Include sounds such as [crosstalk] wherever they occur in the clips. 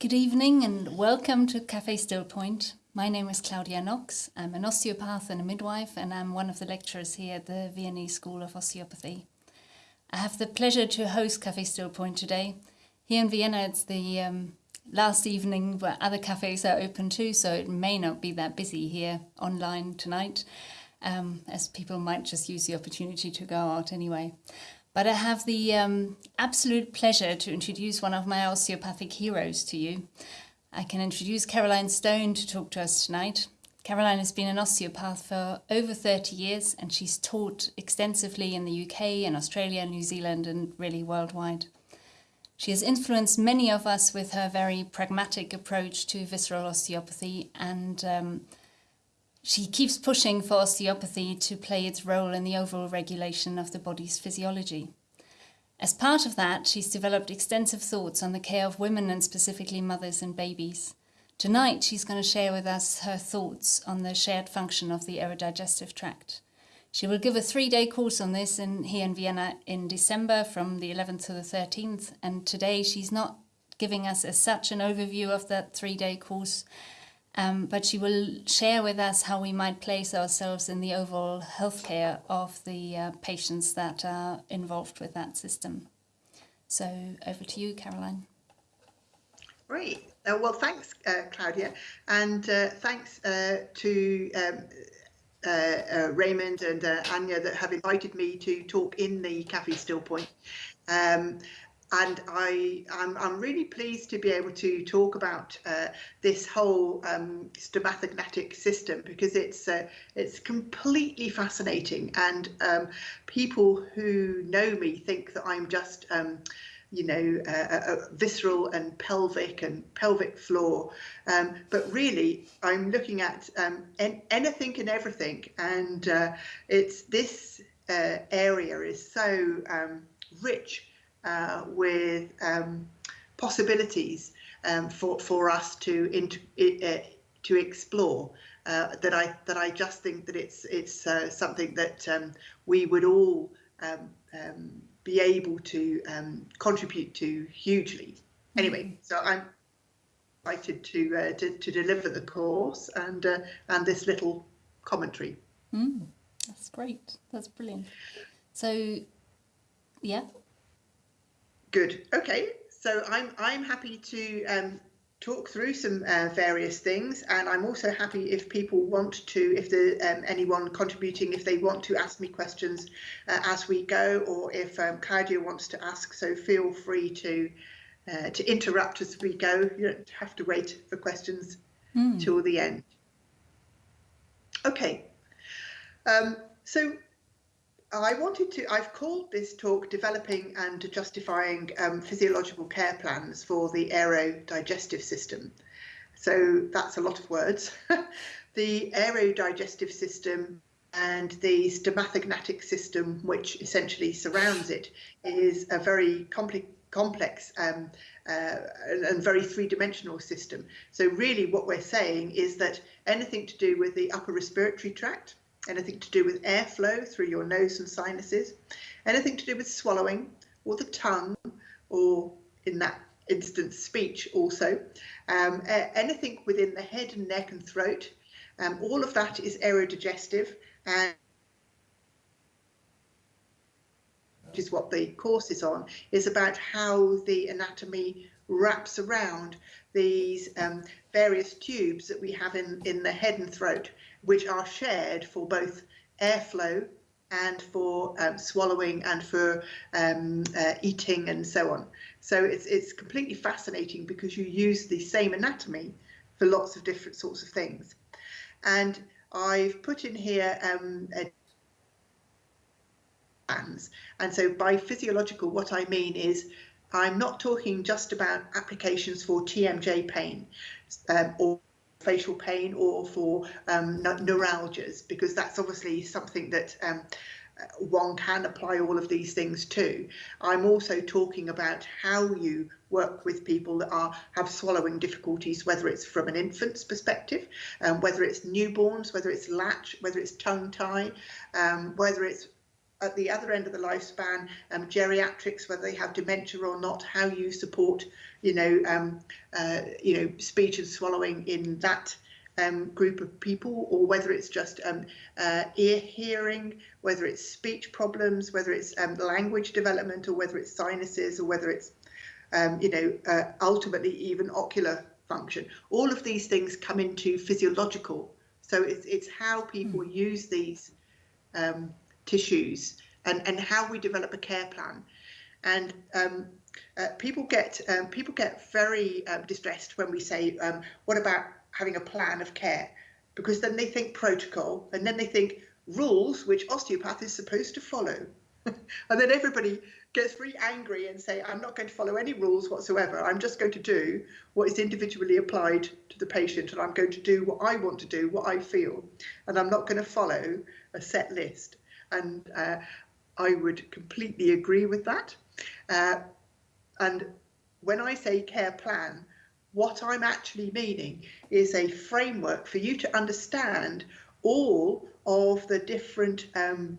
Good evening and welcome to Cafe Still Point. My name is Claudia Knox. I'm an osteopath and a midwife, and I'm one of the lecturers here at the Viennese School of Osteopathy. I have the pleasure to host Cafe Still Point today. Here in Vienna, it's the um, last evening where other cafes are open too, so it may not be that busy here online tonight, um, as people might just use the opportunity to go out anyway. But I have the um, absolute pleasure to introduce one of my osteopathic heroes to you. I can introduce Caroline Stone to talk to us tonight. Caroline has been an osteopath for over 30 years and she's taught extensively in the UK and Australia, New Zealand and really worldwide. She has influenced many of us with her very pragmatic approach to visceral osteopathy and um, she keeps pushing for osteopathy to play its role in the overall regulation of the body's physiology. As part of that, she's developed extensive thoughts on the care of women and specifically mothers and babies. Tonight, she's going to share with us her thoughts on the shared function of the aerodigestive tract. She will give a three-day course on this in, here in Vienna in December from the 11th to the 13th. And today she's not giving us as such an overview of that three-day course, um, but she will share with us how we might place ourselves in the overall healthcare of the uh, patients that are involved with that system. So over to you, Caroline. Great. Uh, well, thanks, uh, Claudia, and uh, thanks uh, to um, uh, Raymond and Anya that have invited me to talk in the Cafe Still Point. Um, and I, I'm, I'm, really pleased to be able to talk about uh, this whole um, system because it's uh, it's completely fascinating. And um, people who know me think that I'm just um, you know uh, visceral and pelvic and pelvic floor. Um, but really I'm looking at um, en anything and everything. And uh, it's this uh, area is so um, rich uh, with um, possibilities um, for for us to uh, to explore. Uh, that I that I just think that it's it's uh, something that um, we would all um, um, be able to um, contribute to hugely. Anyway, mm-hmm. so I'm excited to uh, to, to deliver the course and uh, and this little commentary. Mm, that's great. That's brilliant. So, yeah, Good. Okay. So I'm I'm happy to um, talk through some uh, various things, and I'm also happy if people want to, if the um, anyone contributing, if they want to ask me questions uh, as we go, or if um, Claudia wants to ask. So feel free to uh, to interrupt as we go. You don't have to wait for questions mm. till the end. Okay. Um, so I wanted to, I've called this talk Developing and Justifying um, Physiological Care Plans for the Aerodigestive System. So that's a lot of words. [laughs] the aerodigestive system and the stomatognathic system, which essentially surrounds it, is a very complex complex um, uh, and very three-dimensional system. So really what we're saying is that anything to do with the upper respiratory tract, anything to do with airflow through your nose and sinuses, anything to do with swallowing or the tongue, or in that instance, speech also, um, anything within the head and neck and throat, um, all of that is aerodigestive and which is what the course is on, is about how the anatomy wraps around these um, various tubes that we have in, in the head and throat which are shared for both airflow and for um, swallowing and for um, uh, eating and so on. So it's, it's completely fascinating because you use the same anatomy for lots of different sorts of things. And I've put in here um, and so by physiological, what I mean is I'm not talking just about applications for TMJ pain um, or facial pain or for um, neuralgias, because that's obviously something that um, one can apply all of these things to. I'm also talking about how you work with people that are have swallowing difficulties, whether it's from an infant's perspective, um, whether it's newborns, whether it's latch, whether it's tongue tie, um, whether it's at the other end of the lifespan, um, geriatrics, whether they have dementia or not, how you support you know, um, uh, you know, speech and swallowing in that um, group of people, or whether it's just um, uh, ear hearing, whether it's speech problems, whether it's um, language development, or whether it's sinuses, or whether it's, um, you know, uh, ultimately even ocular function. All of these things come into physiological. So it's, it's how people mm. use these um, tissues and, and how we develop a care plan. And um, uh, people get um, people get very um, distressed when we say, um, "What about having a plan of care?" Because then they think protocol, and then they think rules, which osteopath is supposed to follow, [laughs] and then everybody gets very angry and say, "I'm not going to follow any rules whatsoever. I'm just going to do what is individually applied to the patient, and I'm going to do what I want to do, what I feel, and I'm not going to follow a set list." And uh, I would completely agree with that. Uh, and when I say care plan, what I'm actually meaning is a framework for you to understand all of the different um,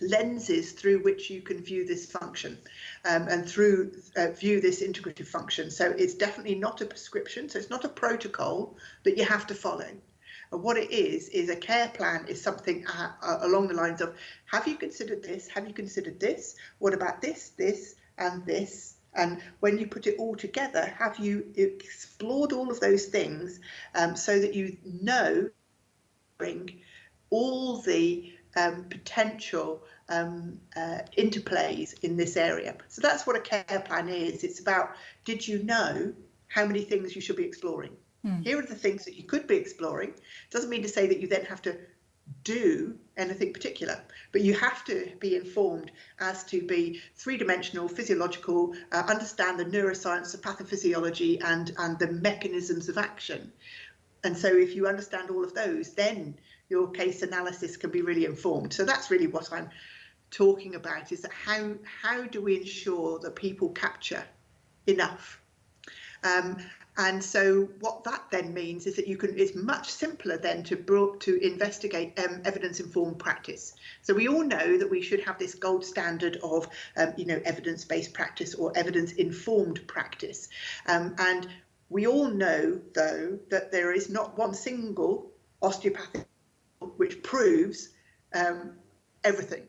lenses through which you can view this function um, and through uh, view this integrative function. So it's definitely not a prescription, so it's not a protocol that you have to follow. And what it is, is a care plan is something uh, uh, along the lines of, have you considered this? Have you considered this? What about this, this, and this? And when you put it all together, have you explored all of those things um, so that you know bring all the um, potential um, uh, interplays in this area. So that's what a care plan is. It's about, did you know how many things you should be exploring? Mm. Here are the things that you could be exploring. Doesn't mean to say that you then have to do anything particular, but you have to be informed as to be three-dimensional, physiological, uh, understand the neuroscience, the pathophysiology, and and the mechanisms of action. And so, if you understand all of those, then your case analysis can be really informed. So that's really what I'm talking about: is that how how do we ensure that people capture enough um, and so what that then means is that you can, it's much simpler then to to investigate um, evidence-informed practice. So we all know that we should have this gold standard of, um, you know, evidence-based practice or evidence-informed practice. Um, and we all know, though, that there is not one single osteopathic which proves um, everything.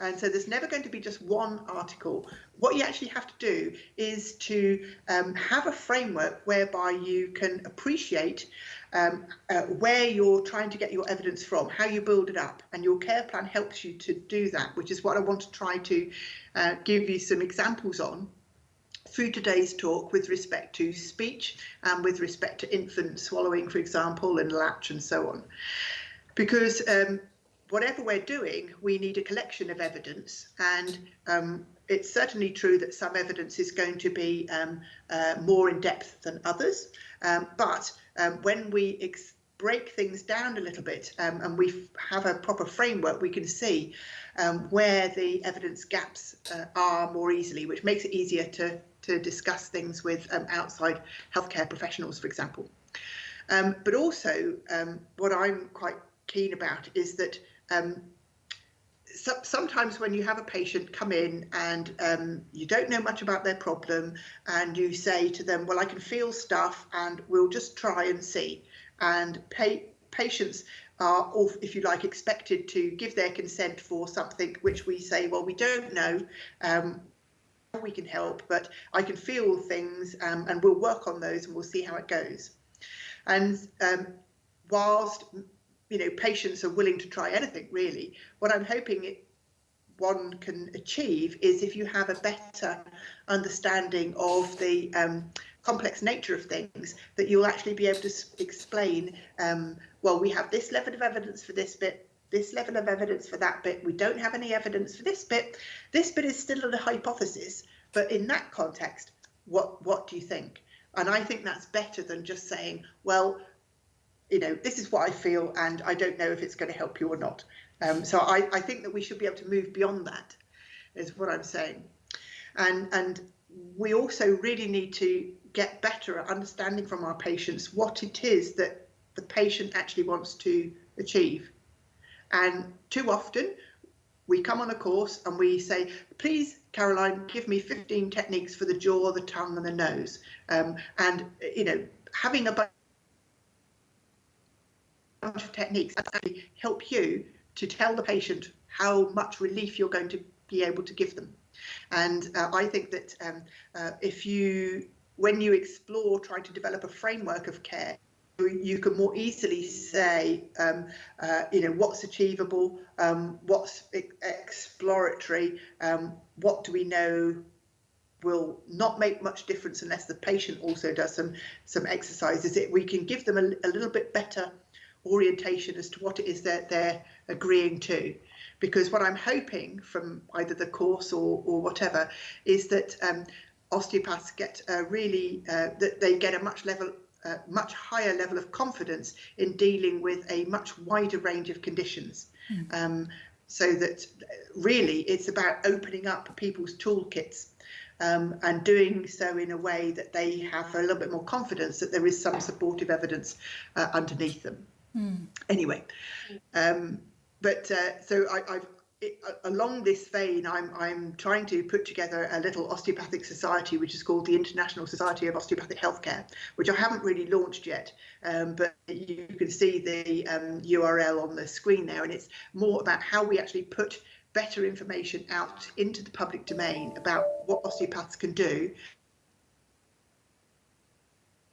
And so there's never going to be just one article. What you actually have to do is to um, have a framework whereby you can appreciate um, uh, where you're trying to get your evidence from, how you build it up, and your care plan helps you to do that, which is what I want to try to uh, give you some examples on through today's talk with respect to speech and with respect to infant swallowing, for example, and latch and so on. Because um, whatever we're doing, we need a collection of evidence. And um, it's certainly true that some evidence is going to be um, uh, more in depth than others. Um, but um, when we break things down a little bit um, and we have a proper framework, we can see um, where the evidence gaps uh, are more easily, which makes it easier to, to discuss things with outside healthcare professionals, for example. but also, what I'm quite keen about is that um, so, sometimes when you have a patient come in and um, you don't know much about their problem and you say to them, well, I can feel stuff and we'll just try and see. And patients are, if you like, expected to give their consent for something which we say, well, we don't know um, we can help, but I can feel things um, and we'll work on those and we'll see how it goes. And um, whilst you know, patients are willing to try anything really. What I'm hoping it, one can achieve is if you have a better understanding of the um, complex nature of things, that you'll actually be able to explain, um, well, we have this level of evidence for this bit, this level of evidence for that bit, we don't have any evidence for this bit, this bit is still a hypothesis, but in that context, what, what do you think? And I think that's better than just saying, well, you know, this is what I feel, and I don't know if it's going to help you or not. Um, so I, I think that we should be able to move beyond that, is what I'm saying. And, and we also really need to get better at understanding from our patients what it is that the patient actually wants to achieve. And too often, we come on a course and we say, please, Caroline, give me 15 techniques for the jaw, the tongue and the nose. Um, and, you know, having a bunch of techniques actually help you to tell the patient how much relief you're going to be able to give them. And uh, I think that um, uh, if you, when you explore trying to develop a framework of care, you can more easily say, um, uh, you know, what's achievable, um, what's exploratory, um, what do we know will not make much difference unless the patient also does some some exercises. It we can give them a, a little bit better orientation as to what it is that they're agreeing to. Because what I'm hoping from either the course or, or whatever is that um, osteopaths get a really, uh, that they get a much level uh, much higher level of confidence in dealing with a much wider range of conditions. Mm. Um, so that really it's about opening up people's toolkits um, and doing so in a way that they have a little bit more confidence that there is some supportive evidence uh, underneath them. Mm. Anyway, um, but uh, so I, have along this vein, I'm I'm trying to put together a little osteopathic society, which is called the International Society of Osteopathic Healthcare, which I haven't really launched yet, um, but you can see the um, URL on the screen there, and it's more about how we actually put better information out into the public domain about what osteopaths can do.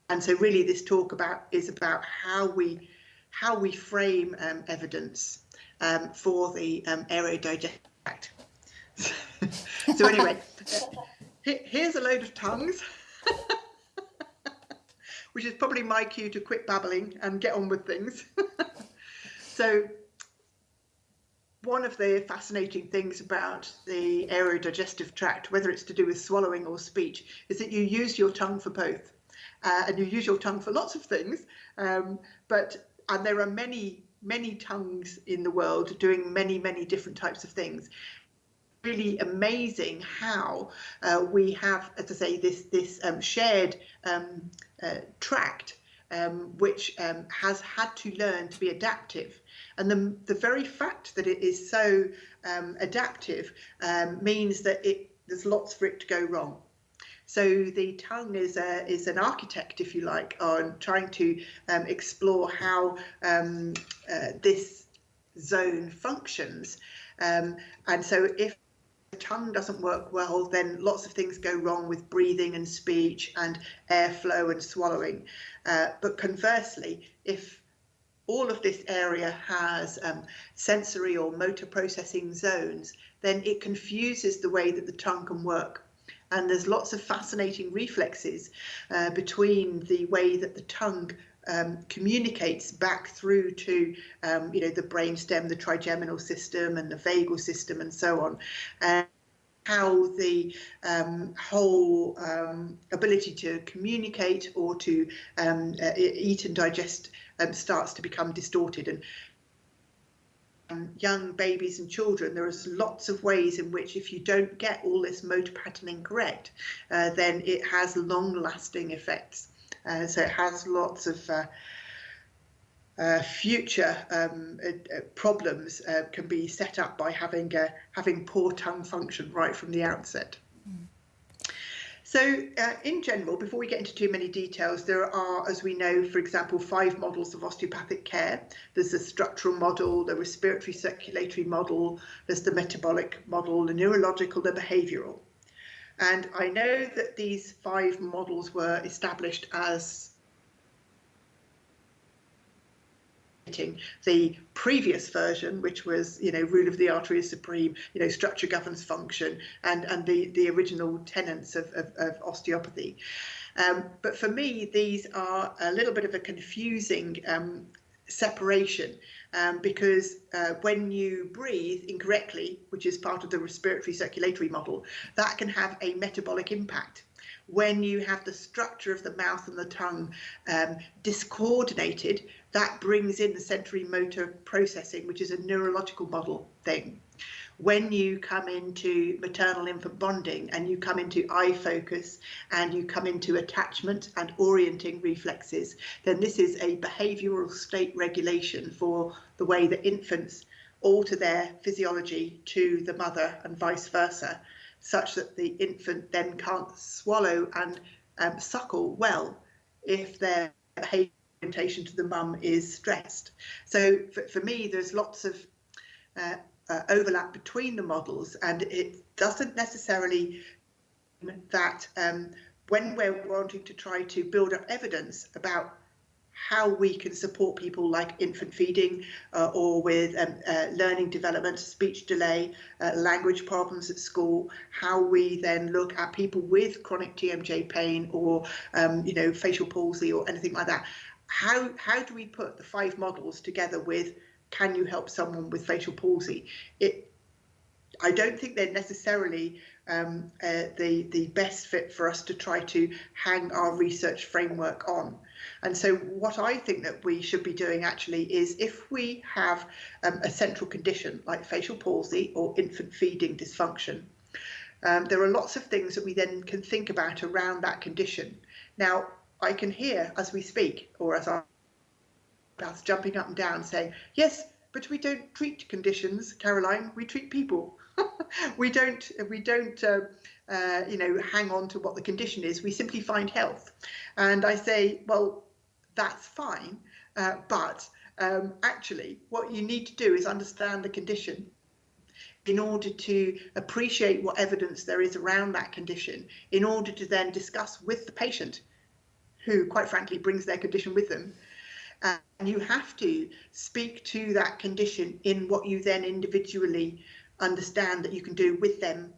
And so really this talk about is about how we how we frame um, evidence um, for the um, aerodigestion tract. [laughs] so anyway, [laughs] here's a load of tongues, [laughs] which is probably my cue to quit babbling and get on with things. so one of the fascinating things about the aerodigestive tract, whether it's to do with swallowing or speech, is that you use your tongue for both. Uh, and you use your tongue for lots of things, um, but and there are many many tongues in the world doing many, many different types of things. Really amazing how uh, we have, as I say, this this um, shared um, uh, tract um, which um, has had to learn to be adaptive. And the, the very fact that it is so um, adaptive um, means that it there's lots for it to go wrong. So the tongue is a, is an architect, if you like, on trying to um, explore how um, uh, this zone functions. Um, and so if the tongue doesn't work well, then lots of things go wrong with breathing and speech and airflow and swallowing. Uh, but conversely, if all of this area has um, sensory or motor processing zones, then it confuses the way that the tongue can work and there's lots of fascinating reflexes uh, between the way that the tongue um, communicates back through to um, you know the brainstem, the trigeminal system, and the vagal system, and so on. And how the um, whole um, ability to communicate or to um, uh, eat and digest um, starts to become distorted. And young babies and children, there is lots of ways in which if you don't get all this motor patterning correct, uh, then it has long-lasting effects. Uh, so it has lots of uh, uh future um, uh, uh, problems can be set up by having having poor tongue function right from the outset. So uh, in general, before we get into too many details, there are, as we know, for example, five models of osteopathic care. There's the structural model, the respiratory circulatory model, there's the metabolic model, the neurological, the behavioural. And I know that these five models were established as the previous version, which was, you know, rule of the artery is supreme, you know, structure governs function, and and the the original tenets of, of, of osteopathy. Um, but for me, these are a little bit of a confusing um, separation um, because uh, when you breathe incorrectly, which is part of the respiratory circulatory model, that can have a metabolic impact when you have the structure of the mouth and the tongue um, discoordinated, that brings in the sensory motor processing, which is a neurological model thing. When you come into maternal infant bonding and you come into eye focus and you come into attachment and orienting reflexes, then this is a behavioral state regulation for the way that infants alter their physiology to the mother and vice versa, such that the infant then can't swallow and um, suckle well if their behaviour orientation to the mum is stressed. So for, for me, there's lots of uh, uh, overlap between the models, and it doesn't necessarily that um, when we're wanting to try to build up evidence about how we can support people like infant feeding uh, or with um, uh, learning development, speech delay, uh, language problems at school, how we then look at people with chronic TMJ pain or, um, you know, facial palsy or anything like that. How, how do we put the five models together with can you help someone with facial palsy? It, I don't think they're necessarily um, uh, the the best fit for us to try to hang our research framework on. And so what I think that we should be doing actually is if we have um, a central condition like facial palsy or infant feeding dysfunction, um, there are lots of things that we then can think about around that condition. Now, I can hear as we speak or as that's jumping up and down saying, yes, but we don't treat conditions, Caroline, we treat people. [laughs] we don't we don't uh, uh, you know hang on to what the condition is. We simply find health, and I say, well, that's fine, uh, but um, actually, what you need to do is understand the condition in order to appreciate what evidence there is around that condition, in order to then discuss with the patient, who quite frankly brings their condition with them, and you have to speak to that condition in what you then individually understand that you can do with them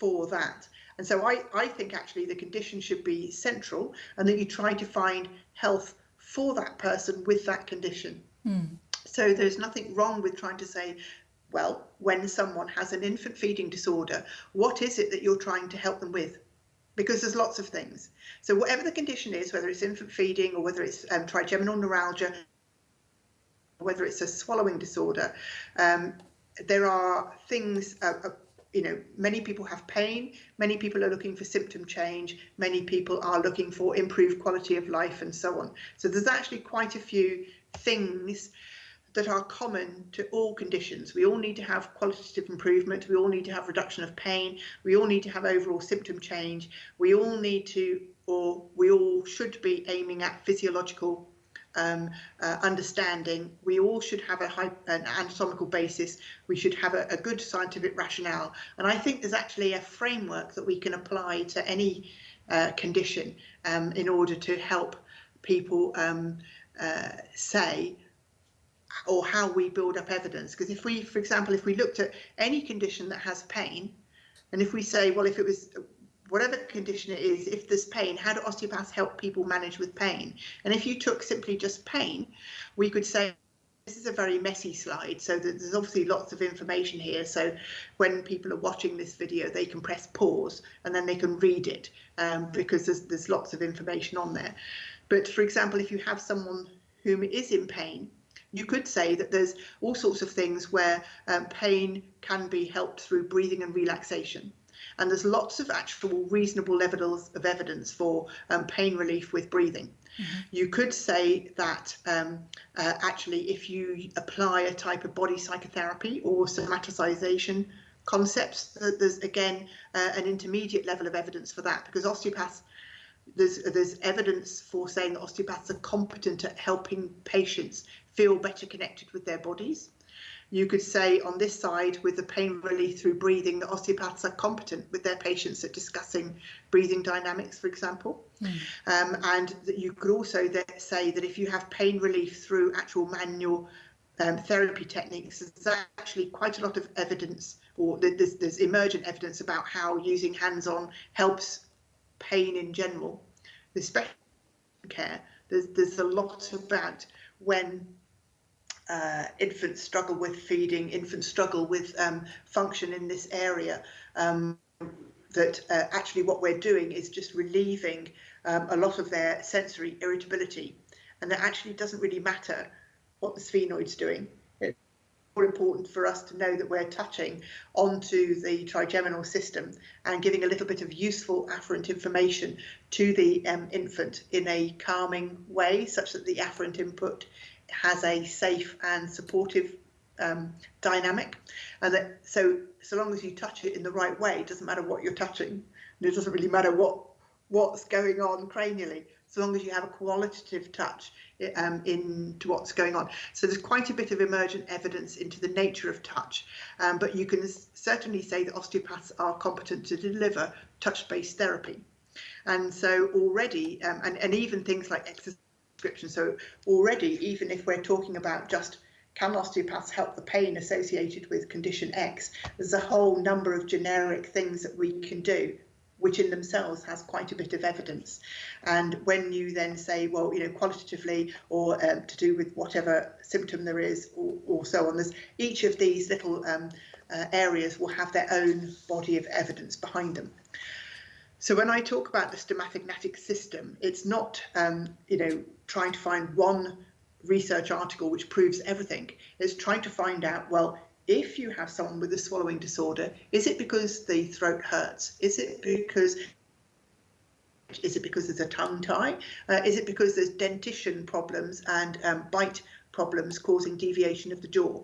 for that. And so I, I think actually the condition should be central and that you try to find health for that person with that condition. Mm. So there's nothing wrong with trying to say, well, when someone has an infant feeding disorder, what is it that you're trying to help them with? Because there's lots of things. So whatever the condition is, whether it's infant feeding or whether it's um, trigeminal neuralgia, whether it's a swallowing disorder, um, there are things, uh, uh, you know, many people have pain, many people are looking for symptom change, many people are looking for improved quality of life and so on. So there's actually quite a few things that are common to all conditions. We all need to have qualitative improvement, we all need to have reduction of pain, we all need to have overall symptom change, we all need to, or we all should be aiming at physiological um, uh, understanding. We all should have a an anatomical basis. We should have a, a, good scientific rationale. And I think there's actually a framework that we can apply to any uh, condition um, in order to help people um, uh, say or how we build up evidence. Because if we, for example, if we looked at any condition that has pain, and if we say, well, if it was whatever condition it is, if there's pain, how do osteopaths help people manage with pain? And if you took simply just pain, we could say this is a very messy slide, so there's obviously lots of information here. So when people are watching this video, they can press pause and then they can read it um, because there's, there's lots of information on there. But for example, if you have someone whom is in pain, you could say that there's all sorts of things where um, pain can be helped through breathing and relaxation. And there's lots of actual reasonable levels of evidence for um, pain relief with breathing. Mm -hmm. You could say that um, uh, actually, if you apply a type of body psychotherapy or somaticization concepts, there's again uh, an intermediate level of evidence for that because osteopaths there's there's evidence for saying that osteopaths are competent at helping patients feel better connected with their bodies. You could say on this side with the pain relief through breathing that osteopaths are competent with their patients at discussing breathing dynamics, for example. Mm. Um, and that you could also say that if you have pain relief through actual manual um, therapy techniques, there's actually quite a lot of evidence or there's, there's emergent evidence about how using hands-on helps pain in general. The special care, there's, there's a lot about when uh, infants struggle with feeding, infants struggle with um, function in this area, um, that uh, actually what we're doing is just relieving um, a lot of their sensory irritability. And that actually doesn't really matter what the sphenoid's doing. It's more important for us to know that we're touching onto the trigeminal system and giving a little bit of useful afferent information to the um, infant in a calming way, such that the afferent input has a safe and supportive um, dynamic, and that so so long as you touch it in the right way, it doesn't matter what you're touching, and it doesn't really matter what what's going on cranially, so long as you have a qualitative touch um, into what's going on. So there's quite a bit of emergent evidence into the nature of touch, um, but you can certainly say that osteopaths are competent to deliver touch-based therapy. And so already, um, and, and even things like exercise prescription, so already, even if we're talking about just can osteopaths help the pain associated with condition X, there's a whole number of generic things that we can do which in themselves has quite a bit of evidence. And when you then say, well, you know, qualitatively or um, to do with whatever symptom there is or, or so on, there's each of these little um, uh, areas will have their own body of evidence behind them. So when I talk about the stomatognathic system, it's not, um, you know, trying to find one research article which proves everything. It's trying to find out, well, if you have someone with a swallowing disorder, is it because the throat hurts? Is it because is it because there's a tongue tie? Uh, is it because there's dentition problems and um, bite problems causing deviation of the jaw?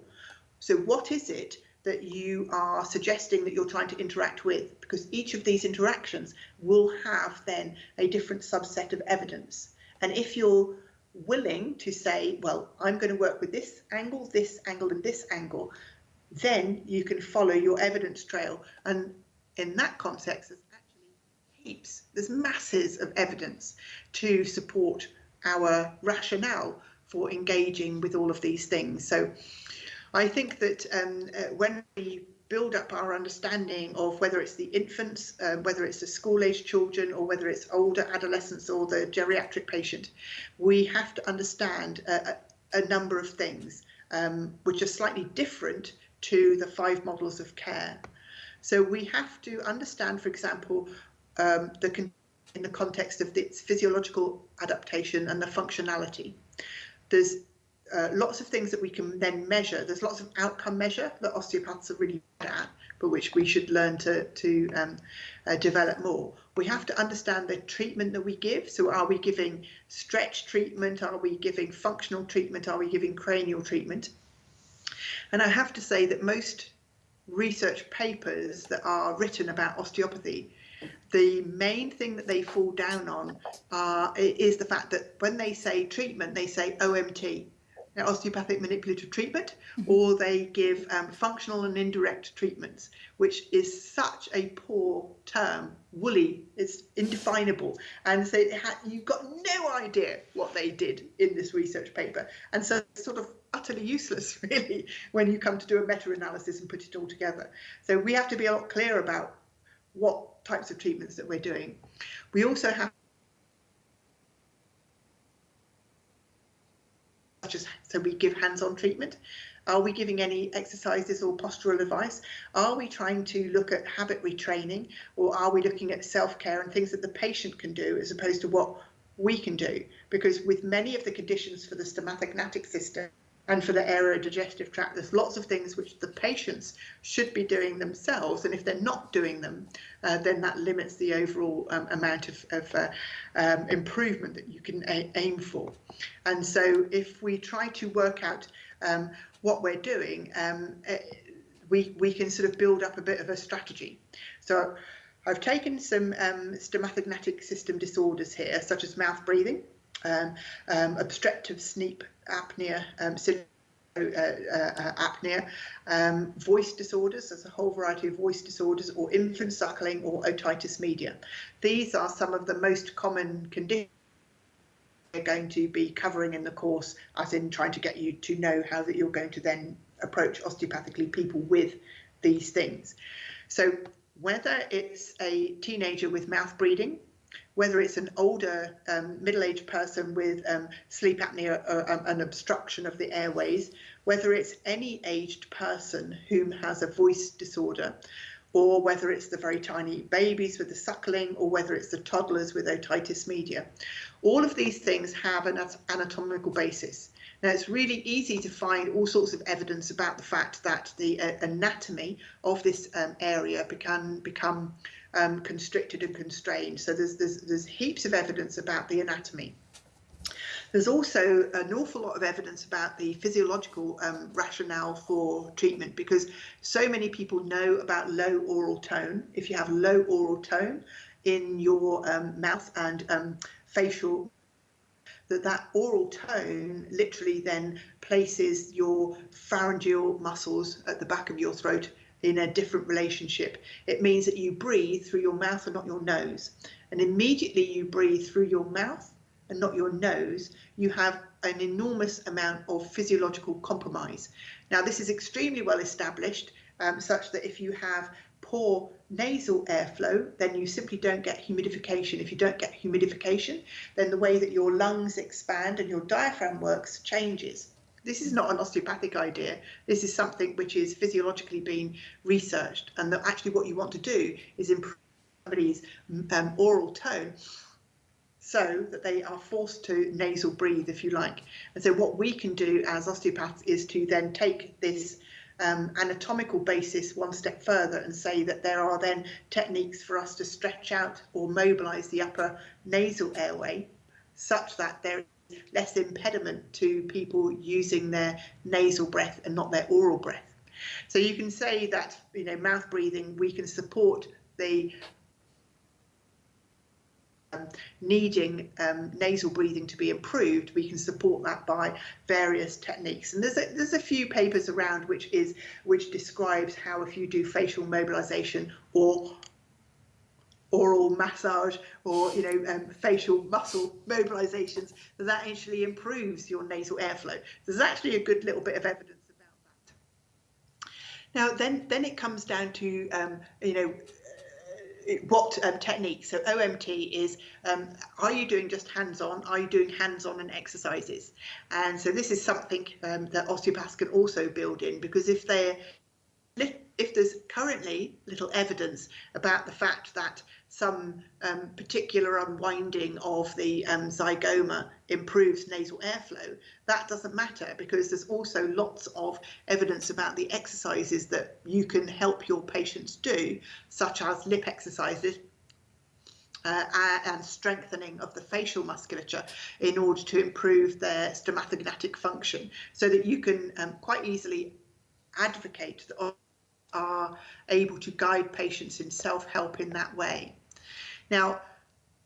So what is it that you are suggesting that you're trying to interact with? Because each of these interactions will have then a different subset of evidence. And if you're willing to say, well, I'm going to work with this angle, this angle, and this angle, then you can follow your evidence trail. And in that context, there's actually heaps, there's masses of evidence to support our rationale for engaging with all of these things. So I think that um, uh, when we build up our understanding of whether it's the infants, uh, whether it's the school-age children, or whether it's older adolescents or the geriatric patient, we have to understand a, a number of things um, which are slightly different to the five models of care. So we have to understand, for example, um, the in the context of its physiological adaptation and the functionality. There's uh, lots of things that we can then measure. There's lots of outcome measure that osteopaths are really good at, but which we should learn to, to um, uh, develop more. We have to understand the treatment that we give. So are we giving stretch treatment? Are we giving functional treatment? Are we giving cranial treatment? And I have to say that most research papers that are written about osteopathy, the main thing that they fall down on uh, is the fact that when they say treatment, they say OMT, osteopathic manipulative treatment, mm-hmm. or they give um, functional and indirect treatments, which is such a poor term, woolly, it's indefinable. And so you've got no idea what they did in this research paper. And so it's sort of utterly useless, [laughs] really, when you come to do a meta-analysis and put it all together. So we have to be a lot clearer about what types of treatments that we're doing. We also have such as so we give hands-on treatment. Are we giving any exercises or postural advice? Are we trying to look at habit retraining or are we looking at self-care and things that the patient can do as opposed to what we can do? Because with many of the conditions for the stomatognathic system, and for the aerodigestive tract, there's lots of things which the patients should be doing themselves. And if they're not doing them, uh, then that limits the overall um, amount of, of uh, um, improvement that you can aim for. And so if we try to work out um, what we're doing, um, eh, we, we can sort of build up a bit of a strategy. So I've taken some um, stomatognathic system disorders here, such as mouth breathing, obstructive sleep apnea, um, uh, uh, apnea, um, voice disorders, there's a whole variety of voice disorders, or infant suckling or otitis media. These are some of the most common conditions we're going to be covering in the course, as in trying to get you to know how that you're going to then approach osteopathically people with these things. So whether it's a teenager with mouth breathing, whether it's an older um, middle-aged person with um, sleep apnea or um, an obstruction of the airways, whether it's any aged person whom has a voice disorder, or whether it's the very tiny babies with the suckling, or whether it's the toddlers with otitis media. All of these things have an anatomical basis. Now, it's really easy to find all sorts of evidence about the fact that the uh, anatomy of this um, area can become um, constricted and constrained. So there's, there's, there's heaps of evidence about the anatomy. There's also an awful lot of evidence about the physiological um, rationale for treatment because so many people know about low oral tone. If you have low oral tone in your um, mouth and um, facial that that oral tone literally then places your pharyngeal muscles at the back of your throat in a different relationship. It means that you breathe through your mouth and not your nose. And immediately you breathe through your mouth and not your nose, you have an enormous amount of physiological compromise. Now, this is extremely well established, um, such that if you have poor nasal airflow, then you simply don't get humidification. If you don't get humidification, then the way that your lungs expand and your diaphragm works changes. This is not an osteopathic idea. This is something which is physiologically being researched, and that actually what you want to do is improve somebody's um, oral tone so that they are forced to nasal breathe, if you like. And so what we can do as osteopaths is to then take this um, anatomical basis one step further and say that there are then techniques for us to stretch out or mobilize the upper nasal airway such that there less impediment to people using their nasal breath and not their oral breath. So you can say that, you know, mouth breathing, we can support the um, needing um, nasal breathing to be improved, we can support that by various techniques. And there's a, there's a few papers around which is which describes how if you do facial mobilization or oral massage or you know um, facial muscle mobilizations that that actually improves your nasal airflow. There's actually a good little bit of evidence about that. Now then then it comes down to um, you know what um, technique? So OMT is, um, are you doing just hands-on? Are you doing hands-on and exercises? And so this is something um, that osteopaths can also build in because if they're if there's currently little evidence about the fact that some um, particular unwinding of the um, zygoma improves nasal airflow, that doesn't matter because there's also lots of evidence about the exercises that you can help your patients do, such as lip exercises, uh, and strengthening of the facial musculature in order to improve their stomatognathic function so that you can um, quite easily advocate are able to guide patients in self-help in that way. Now,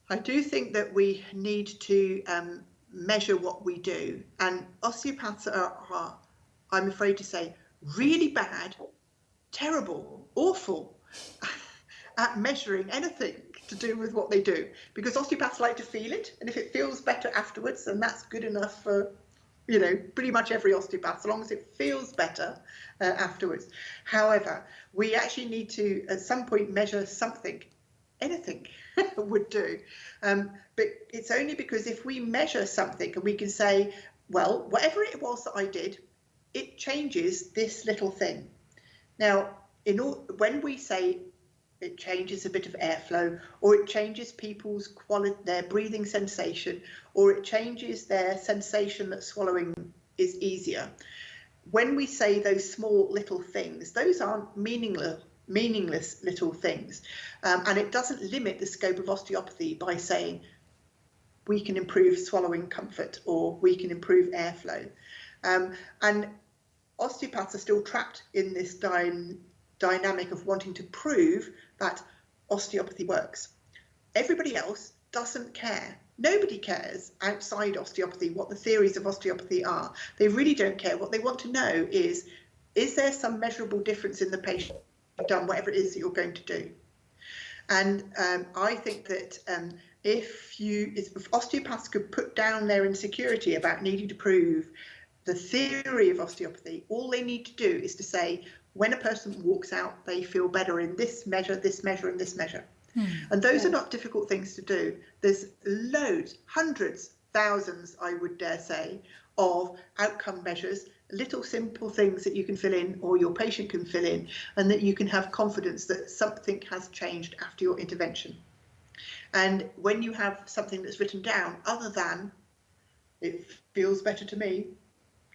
I do think that we need to um, measure what we do and osteopaths are, are, I'm afraid to say, really bad, terrible, awful [laughs] at measuring anything to do with what they do because osteopaths like to feel it and if it feels better afterwards then that's good enough for you know, pretty much every osteopath, so long as it feels better uh, afterwards. However, we actually need to, at some point, measure something, anything [laughs] would do. Um, but it's only because if we measure something and we can say, well, whatever it was that I did, it changes this little thing. Now, in all, when we say it changes a bit of airflow or it changes people's quality their breathing sensation or it changes their sensation that swallowing is easier. When we say those small little things those aren't meaningless meaningless little things. Um, and it doesn't limit the scope of osteopathy by saying we can improve swallowing comfort or we can improve airflow. Um, and osteopaths are still trapped in this dy dynamic of wanting to prove that osteopathy works. Everybody else doesn't care. Nobody cares outside osteopathy what the theories of osteopathy are. They really don't care. What they want to know is, is there some measurable difference in the patient done whatever it is that you're going to do? And um, I think that um, if you, if osteopaths could put down their insecurity about needing to prove the theory of osteopathy, all they need to do is to say, when a person walks out, they feel better in this measure, this measure, and this measure. Hmm. And those are not difficult things to do. There's loads, hundreds, thousands, I would dare say, of outcome measures, little simple things that you can fill in or your patient can fill in, and that you can have confidence that something has changed after your intervention. And when you have something that's written down, other than it feels better to me,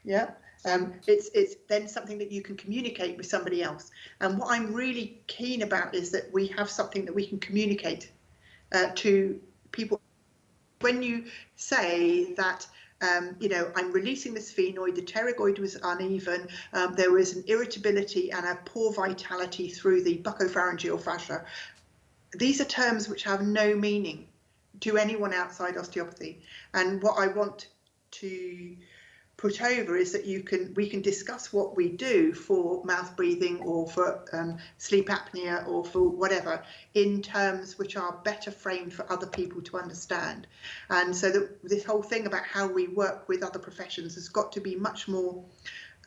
yeah, um, it's it's then something that you can communicate with somebody else. And what I'm really keen about is that we have something that we can communicate uh, to people. When you say that um, you know, I'm releasing the sphenoid, the pterygoid was uneven, um, there was an irritability and a poor vitality through the buccopharyngeal fascia. These are terms which have no meaning to anyone outside osteopathy. And what I want to put over is that you can we can discuss what we do for mouth breathing or for um, sleep apnea or for whatever in terms which are better framed for other people to understand. And so that this whole thing about how we work with other professions has got to be much more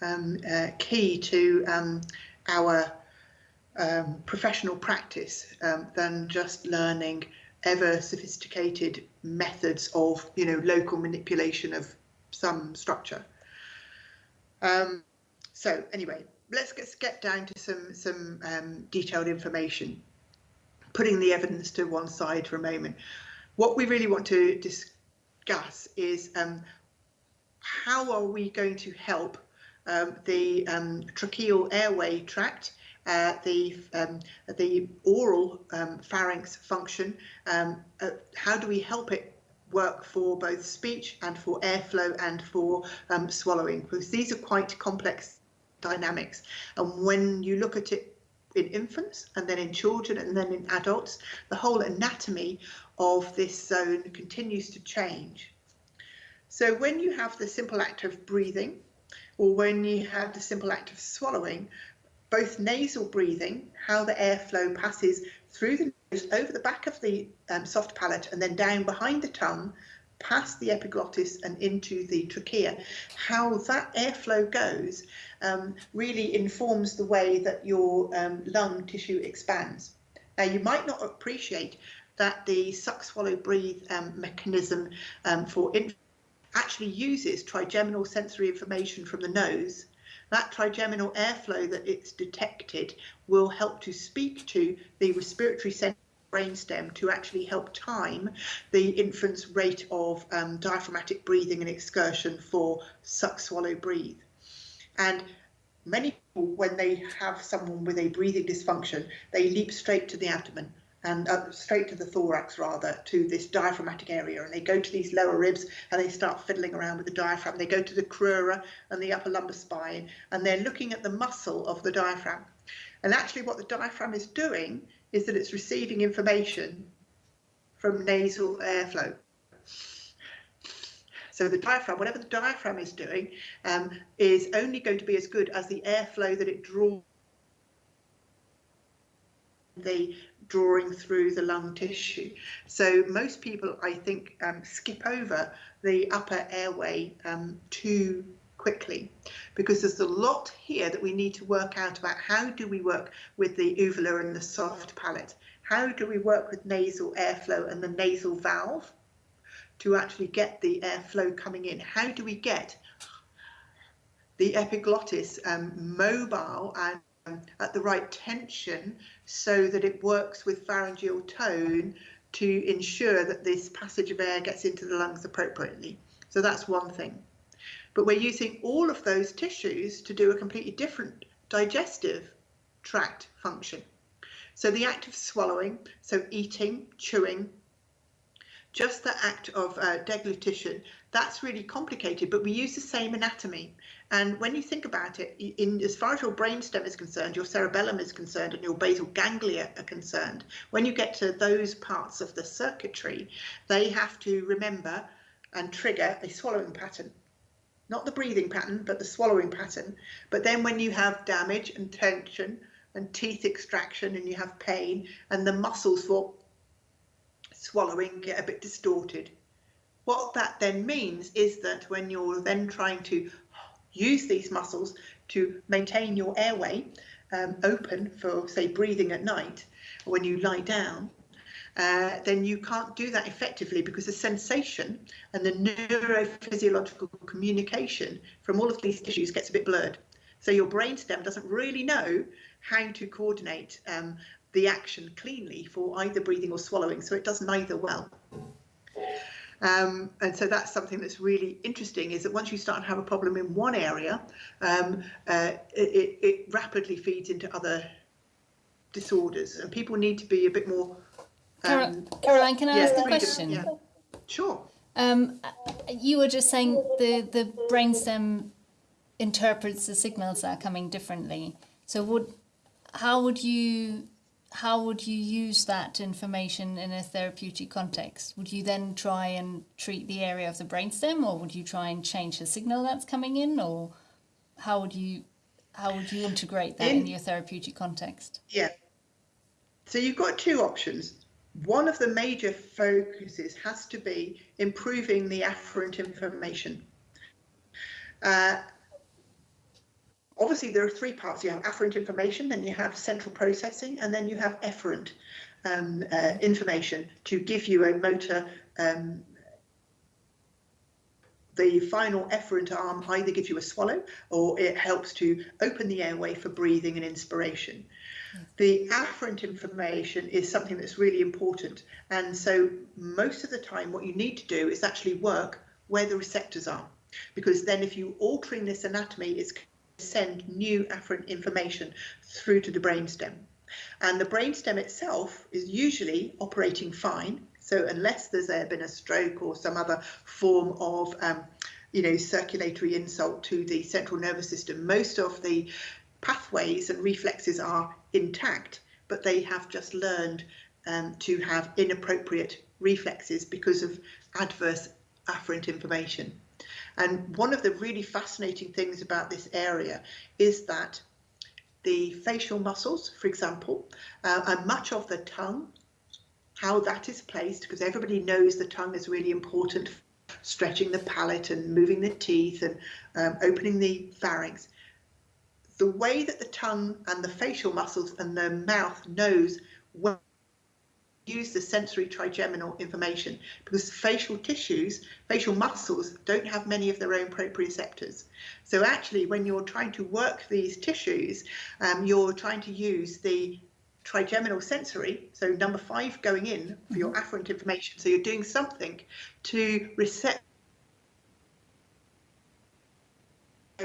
um, uh, key to um, our um, professional practice um, than just learning ever sophisticated methods of you know local manipulation of some structure. Um, so anyway, let's get, get down to some, some um, detailed information, putting the evidence to one side for a moment. What we really want to discuss is um, how are we going to help um, the um, tracheal airway tract uh, the um, the oral um, pharynx function. Um, uh, how do we help it work for both speech and for airflow and for um, swallowing because these are quite complex dynamics. And when you look at it in infants and then in children and then in adults the whole anatomy of this zone continues to change. So when you have the simple act of breathing or when you have the simple act of swallowing both nasal breathing how the airflow passes through the over the back of the um, soft palate and then down behind the tongue past the epiglottis and into the trachea. How that airflow goes um, really informs the way that your um, lung tissue expands. Now you might not appreciate that the suck, swallow, breathe um, mechanism um, for actually uses trigeminal sensory information from the nose that trigeminal airflow that it's detected will help to speak to the respiratory center brainstem to actually help time the infant's rate of um, diaphragmatic breathing and excursion for suck, swallow, breathe. And many people, when they have someone with a breathing dysfunction, they leap straight to the abdomen and uh, straight to the thorax rather to this diaphragmatic area. And they go to these lower ribs and they start fiddling around with the diaphragm. They go to the crura and the upper lumbar spine and they're looking at the muscle of the diaphragm. And actually what the diaphragm is doing is that it's receiving information from nasal airflow. So the diaphragm, whatever the diaphragm is doing, um, is only going to be as good as the airflow that it draws. The drawing through the lung tissue. So most people, I think, um, skip over the upper airway um, too quickly because there's a lot here that we need to work out about how do we work with the uvula and the soft palate? How do we work with nasal airflow and the nasal valve to actually get the airflow coming in? How do we get the epiglottis um, mobile and um, at the right tension so that it works with pharyngeal tone to ensure that this passage of air gets into the lungs appropriately. So that's one thing. But we're using all of those tissues to do a completely different digestive tract function. So the act of swallowing, so eating, chewing, just the act of uh, deglutition, that's really complicated, but we use the same anatomy. And when you think about it, in as far as your brainstem is concerned, your cerebellum is concerned, and your basal ganglia are concerned, when you get to those parts of the circuitry, they have to remember and trigger a swallowing pattern. Not the breathing pattern, but the swallowing pattern. But then when you have damage and tension and teeth extraction and you have pain and the muscles for swallowing get a bit distorted. What that then means is that when you're then trying to use these muscles to maintain your airway um, open for, say, breathing at night, when you lie down, uh, then you can't do that effectively because the sensation and the neurophysiological communication from all of these tissues gets a bit blurred. So your brainstem doesn't really know how to coordinate um, the action cleanly for either breathing or swallowing, so it does neither well. Um, and so that's something that's really interesting is that once you start to have a problem in one area, um, uh, it, it, rapidly feeds into other disorders and people need to be a bit more. Um, Caroline, can I yeah, ask a question? Yeah. Sure. Um, you were just saying the, the brainstem interprets the signals that are coming differently. So would how would you how would you use that information in a therapeutic context? Would you then try and treat the area of the brainstem, or would you try and change the signal that's coming in, or how would you how would you integrate that in, in your therapeutic context? Yeah. So you've got two options. One of the major focuses has to be improving the afferent information. Uh, obviously there are three parts. You have afferent information, then you have central processing, and then you have efferent um, uh, information to give you a motor. Um, the final efferent arm either gives you a swallow or it helps to open the airway for breathing and inspiration. The afferent information is something that's really important. And so most of the time, what you need to do is actually work where the receptors are. Because then if you're altering this anatomy, it's send new afferent information through to the brainstem. And the brainstem itself is usually operating fine. So unless there's been a stroke or some other form of um, you know, circulatory insult to the central nervous system, most of the pathways and reflexes are intact, but they have just learned um, to have inappropriate reflexes because of adverse afferent information. And one of the really fascinating things about this area is that the facial muscles, for example, uh, and much of the tongue, how that is placed, because everybody knows the tongue is really important, stretching the palate and moving the teeth and um, opening the pharynx. The way that the tongue and the facial muscles and the mouth knows when use the sensory trigeminal information because facial tissues, facial muscles don't have many of their own proprioceptors. So actually when you're trying to work these tissues, um, you're trying to use the trigeminal sensory, so number five going in for your mm-hmm. afferent information. So you're doing something to reset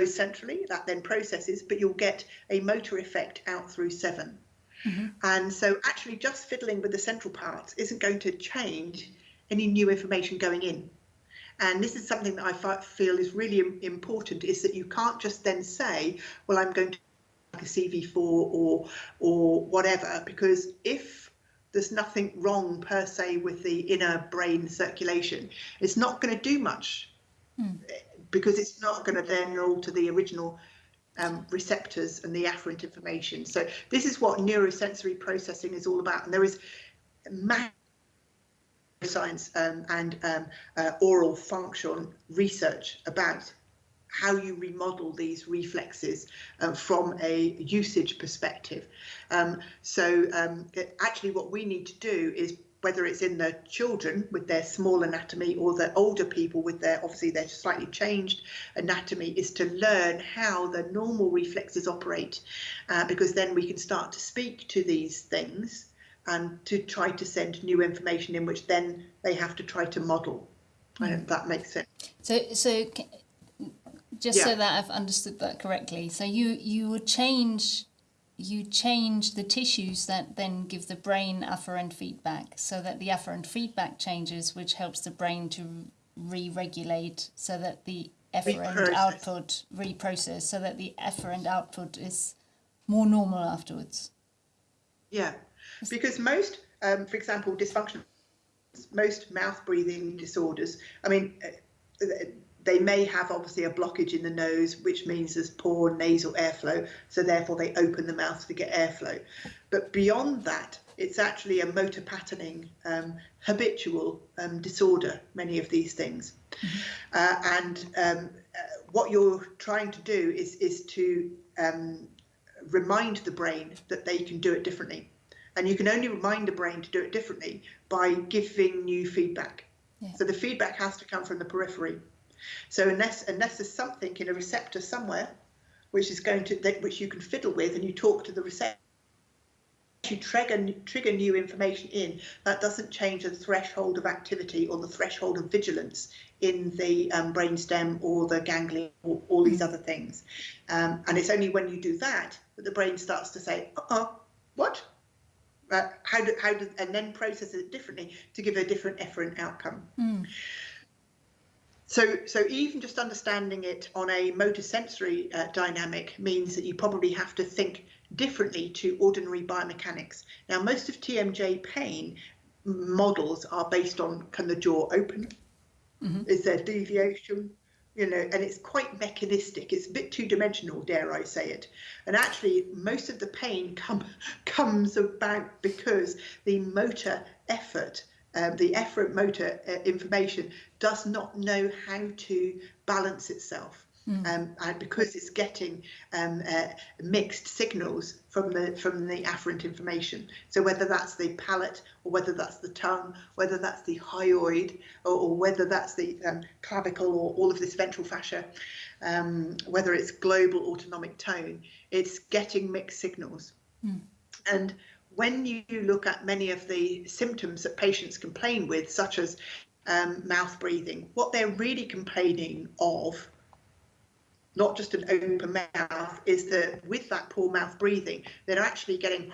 centrally, that then processes, but you'll get a motor effect out through seven. Mm-hmm. And so actually just fiddling with the central parts isn't going to change any new information going in. And this is something that I feel is really important is that you can't just then say, well, I'm going to like a CV4 or or whatever, because if there's nothing wrong per se with the inner brain circulation, it's not going to do much mm. because it's not going to then alter the original um, receptors and the afferent information. So this is what neurosensory processing is all about. And there is science um, and um, uh, oral function research about how you remodel these reflexes uh, from a usage perspective. Um, so um, actually what we need to do is whether it's in the children with their small anatomy or the older people with their obviously their slightly changed anatomy is to learn how the normal reflexes operate uh, because then we can start to speak to these things and to try to send new information in which then they have to try to model. Mm. I hope that makes sense. So, so just yeah. so that I've understood that correctly, so you you would change you change the tissues that then give the brain afferent feedback so that the afferent feedback changes, which helps the brain to re-regulate so that the efferent reprocess. output reprocess so that the efferent output is more normal afterwards. Yeah, because most, um, for example, dysfunction, most mouth breathing disorders, I mean, uh, they may have obviously a blockage in the nose, which means there's poor nasal airflow, so therefore they open the mouth to get airflow. But beyond that, it's actually a motor patterning, um, habitual um, disorder, many of these things. Mm-hmm. Uh, and um, uh, what you're trying to do is, is to um, remind the brain that they can do it differently. And you can only remind the brain to do it differently by giving new feedback. Yeah. So the feedback has to come from the periphery. So unless unless there's something in a receptor somewhere which is going to that which you can fiddle with and you talk to the receptor you trigger trigger new information in that doesn't change the threshold of activity or the threshold of vigilance in the um, brainstem or the ganglia or all these other things. Um, and it's only when you do that that the brain starts to say uh-uh what? Uh, how do how do and then processes it differently to give a different efferent outcome. Mm. So, so even just understanding it on a motor sensory uh, dynamic means that you probably have to think differently to ordinary biomechanics. Now, most of TMJ pain models are based on can the jaw open? Mm -hmm. Is there deviation? You know, and it's quite mechanistic. It's a bit two dimensional, dare I say it. And actually, most of the pain come, [laughs] comes about because the motor effort um, the efferent motor uh, information does not know how to balance itself. Mm. Um, and because it's getting um, uh, mixed signals from the from the afferent information. So whether that's the palate or whether that's the tongue, whether that's the hyoid or, or whether that's the um, clavicle or all of this ventral fascia, um, whether it's global autonomic tone, it's getting mixed signals. Mm. And when you look at many of the symptoms that patients complain with, such as um, mouth breathing, what they're really complaining of, not just an open mouth, is that with that poor mouth breathing, they're actually getting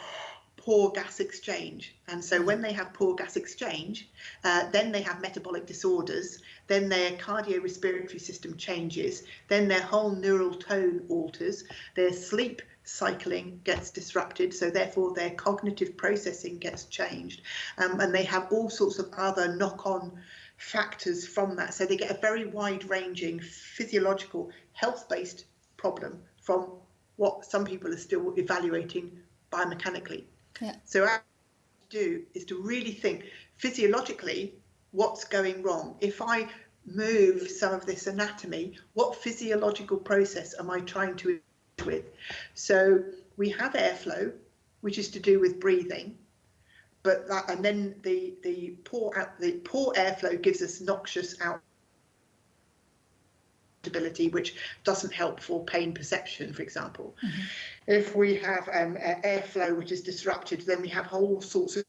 poor gas exchange. And so when they have poor gas exchange, uh, then they have metabolic disorders, then their cardiorespiratory system changes, then their whole neural tone alters, their sleep cycling gets disrupted, so therefore their cognitive processing gets changed, um, and they have all sorts of other knock-on factors from that. So they get a very wide-ranging physiological, health-based problem from what some people are still evaluating biomechanically. Yeah. So what do is to really think physiologically what's going wrong. If I move some of this anatomy, what physiological process am I trying to with. So we have airflow, which is to do with breathing, but that and then the the poor out the poor airflow gives us noxious outability, which doesn't help for pain perception, for example. Mm -hmm. If we have um, airflow which is disrupted, then we have whole sorts of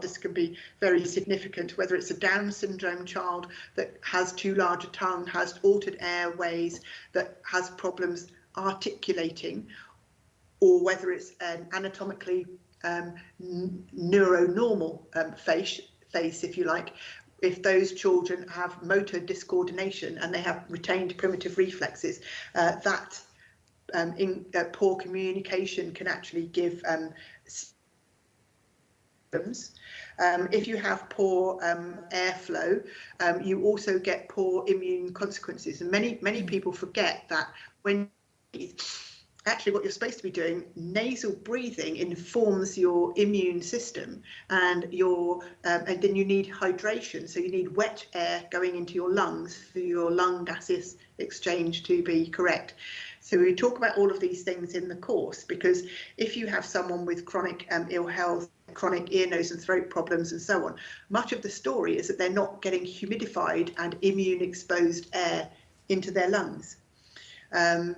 this can be very significant, whether it's a Down syndrome child that has too large a tongue, has altered airways, that has problems articulating, or whether it's an anatomically um, neuronormal um, face, face, if you like, if those children have motor discoordination and they have retained primitive reflexes, uh, that um, in, uh, poor communication can actually give um, symptoms. Um, if you have poor um, airflow, um, you also get poor immune consequences. And many, many people forget that when actually what you're supposed to be doing, nasal breathing informs your immune system and your um, and then you need hydration. So you need wet air going into your lungs for your lung gases exchange to be correct. So we talk about all of these things in the course because if you have someone with chronic um, ill health, chronic ear, nose and throat problems and so on, much of the story is that they're not getting humidified and immune exposed air into their lungs. Um,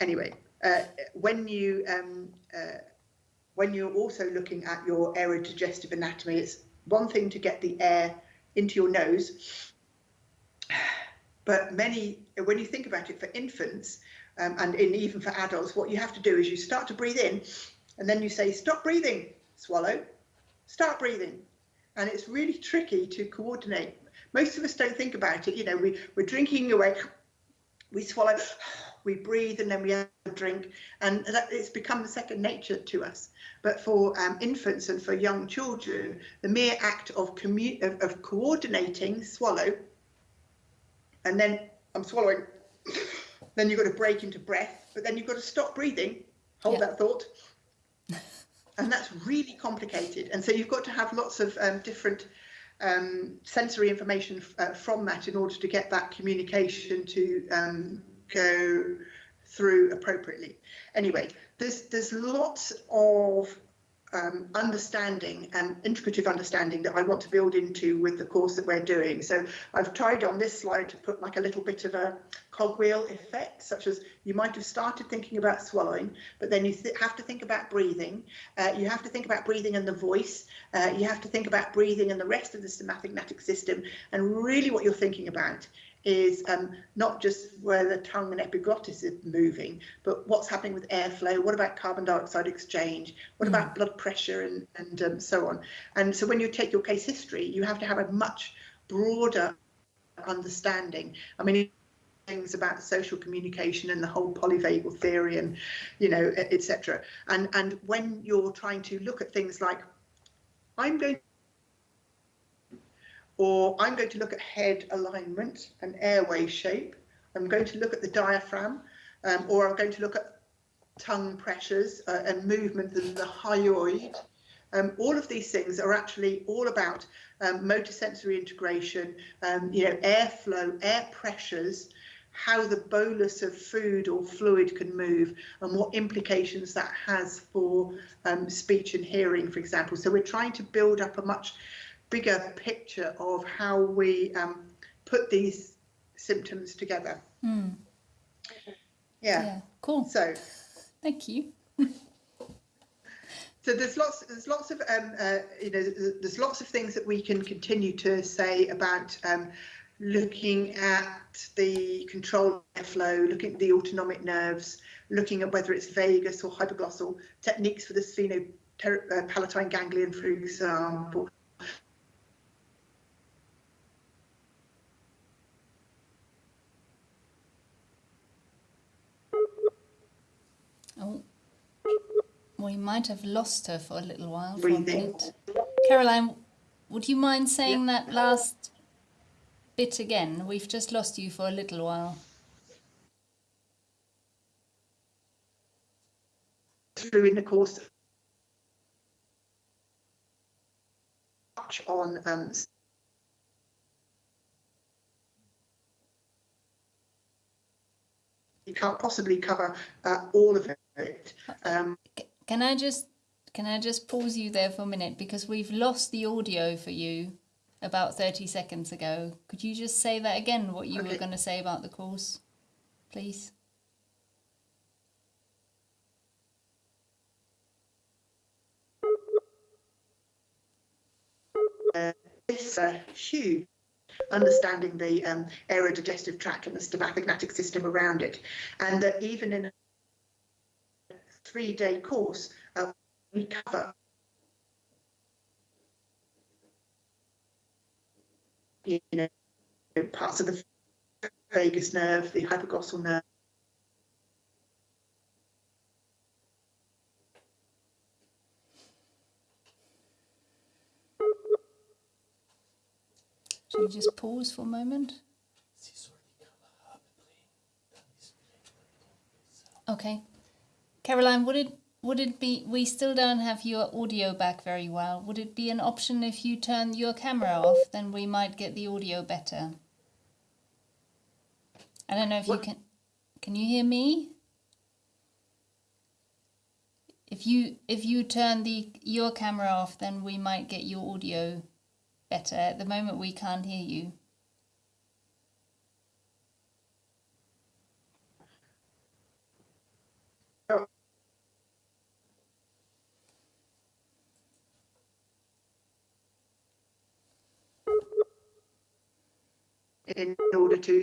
anyway, uh, when you um, uh, when you're also looking at your aerodigestive anatomy, it's one thing to get the air into your nose, but many, when you think about it for infants, um, and in, even for adults, what you have to do is you start to breathe in and then you say, stop breathing, swallow, start breathing. And it's really tricky to coordinate. Most of us don't think about it. You know, we, we're drinking away, we swallow, we breathe, and then we have a drink. And that, it's become second nature to us. But for um, infants and for young children, the mere act of, commu- of, of coordinating, swallow, and then I'm swallowing [coughs] then you've got to break into breath, but then you've got to stop breathing, hold yeah. that thought. [laughs] and that's really complicated. And so you've got to have lots of um, different um, sensory information uh, from that in order to get that communication to um, go through appropriately. Anyway, there's there's lots of um, understanding and integrative understanding that I want to build into with the course that we're doing. So I've tried on this slide to put like a little bit of a cogwheel effect, such as you might have started thinking about swallowing, but then you have to think about breathing. Uh, you have to think about breathing and the voice. Uh, you have to think about breathing and the rest of the somatic system. And really what you're thinking about is um, not just where the tongue and epiglottis is moving, but what's happening with airflow, what about carbon dioxide exchange, what mm. about blood pressure and, and um, so on. And so when you take your case history, you have to have a much broader understanding. I mean, things about social communication and the whole polyvagal theory and you know etc and and when you're trying to look at things like i'm going or i'm going to look at head alignment and airway shape i'm going to look at the diaphragm um, or i'm going to look at tongue pressures uh, and movement in the hyoid um, all of these things are actually all about um, motor sensory integration, um, you know, airflow, air pressures, how the bolus of food or fluid can move and what implications that has for um, speech and hearing, for example. So we're trying to build up a much bigger picture of how we um, put these symptoms together. Mm. Yeah. yeah. Cool. So, thank you. so there's lots there's lots of um, uh, you know there's lots of things that we can continue to say about um, looking at the control flow, looking at the autonomic nerves, looking at whether it's vagus or hypoglossal, techniques for the sphenopalatine uh, ganglion, for example. Oh, we might have lost her for a little while. Breathing. Caroline, would you mind saying yeah. that last bit again. We've just lost you for a little while. Through in the course on um, you can't possibly cover uh, all of it. Um, can I just can I just pause you there for a minute because we've lost the audio for you about 30 seconds ago. Could you just say that again, what you okay. were going to say about the course, please? Uh, it's uh, huge understanding the um, aerodigestive tract and the stomatognathic system around it. And that even in a three-day course, uh, we cover you know, parts of the vagus nerve, the hypoglossal nerve. Should we just pause for a moment? Okay. Caroline, would it would it be, we still don't have your audio back very well. Would it be an option if you turn your camera off, then we might get the audio better? I don't know if what? you can, can you hear me? If you, if you turn the, your camera off, then we might get your audio better. At the moment we can't hear you. In order to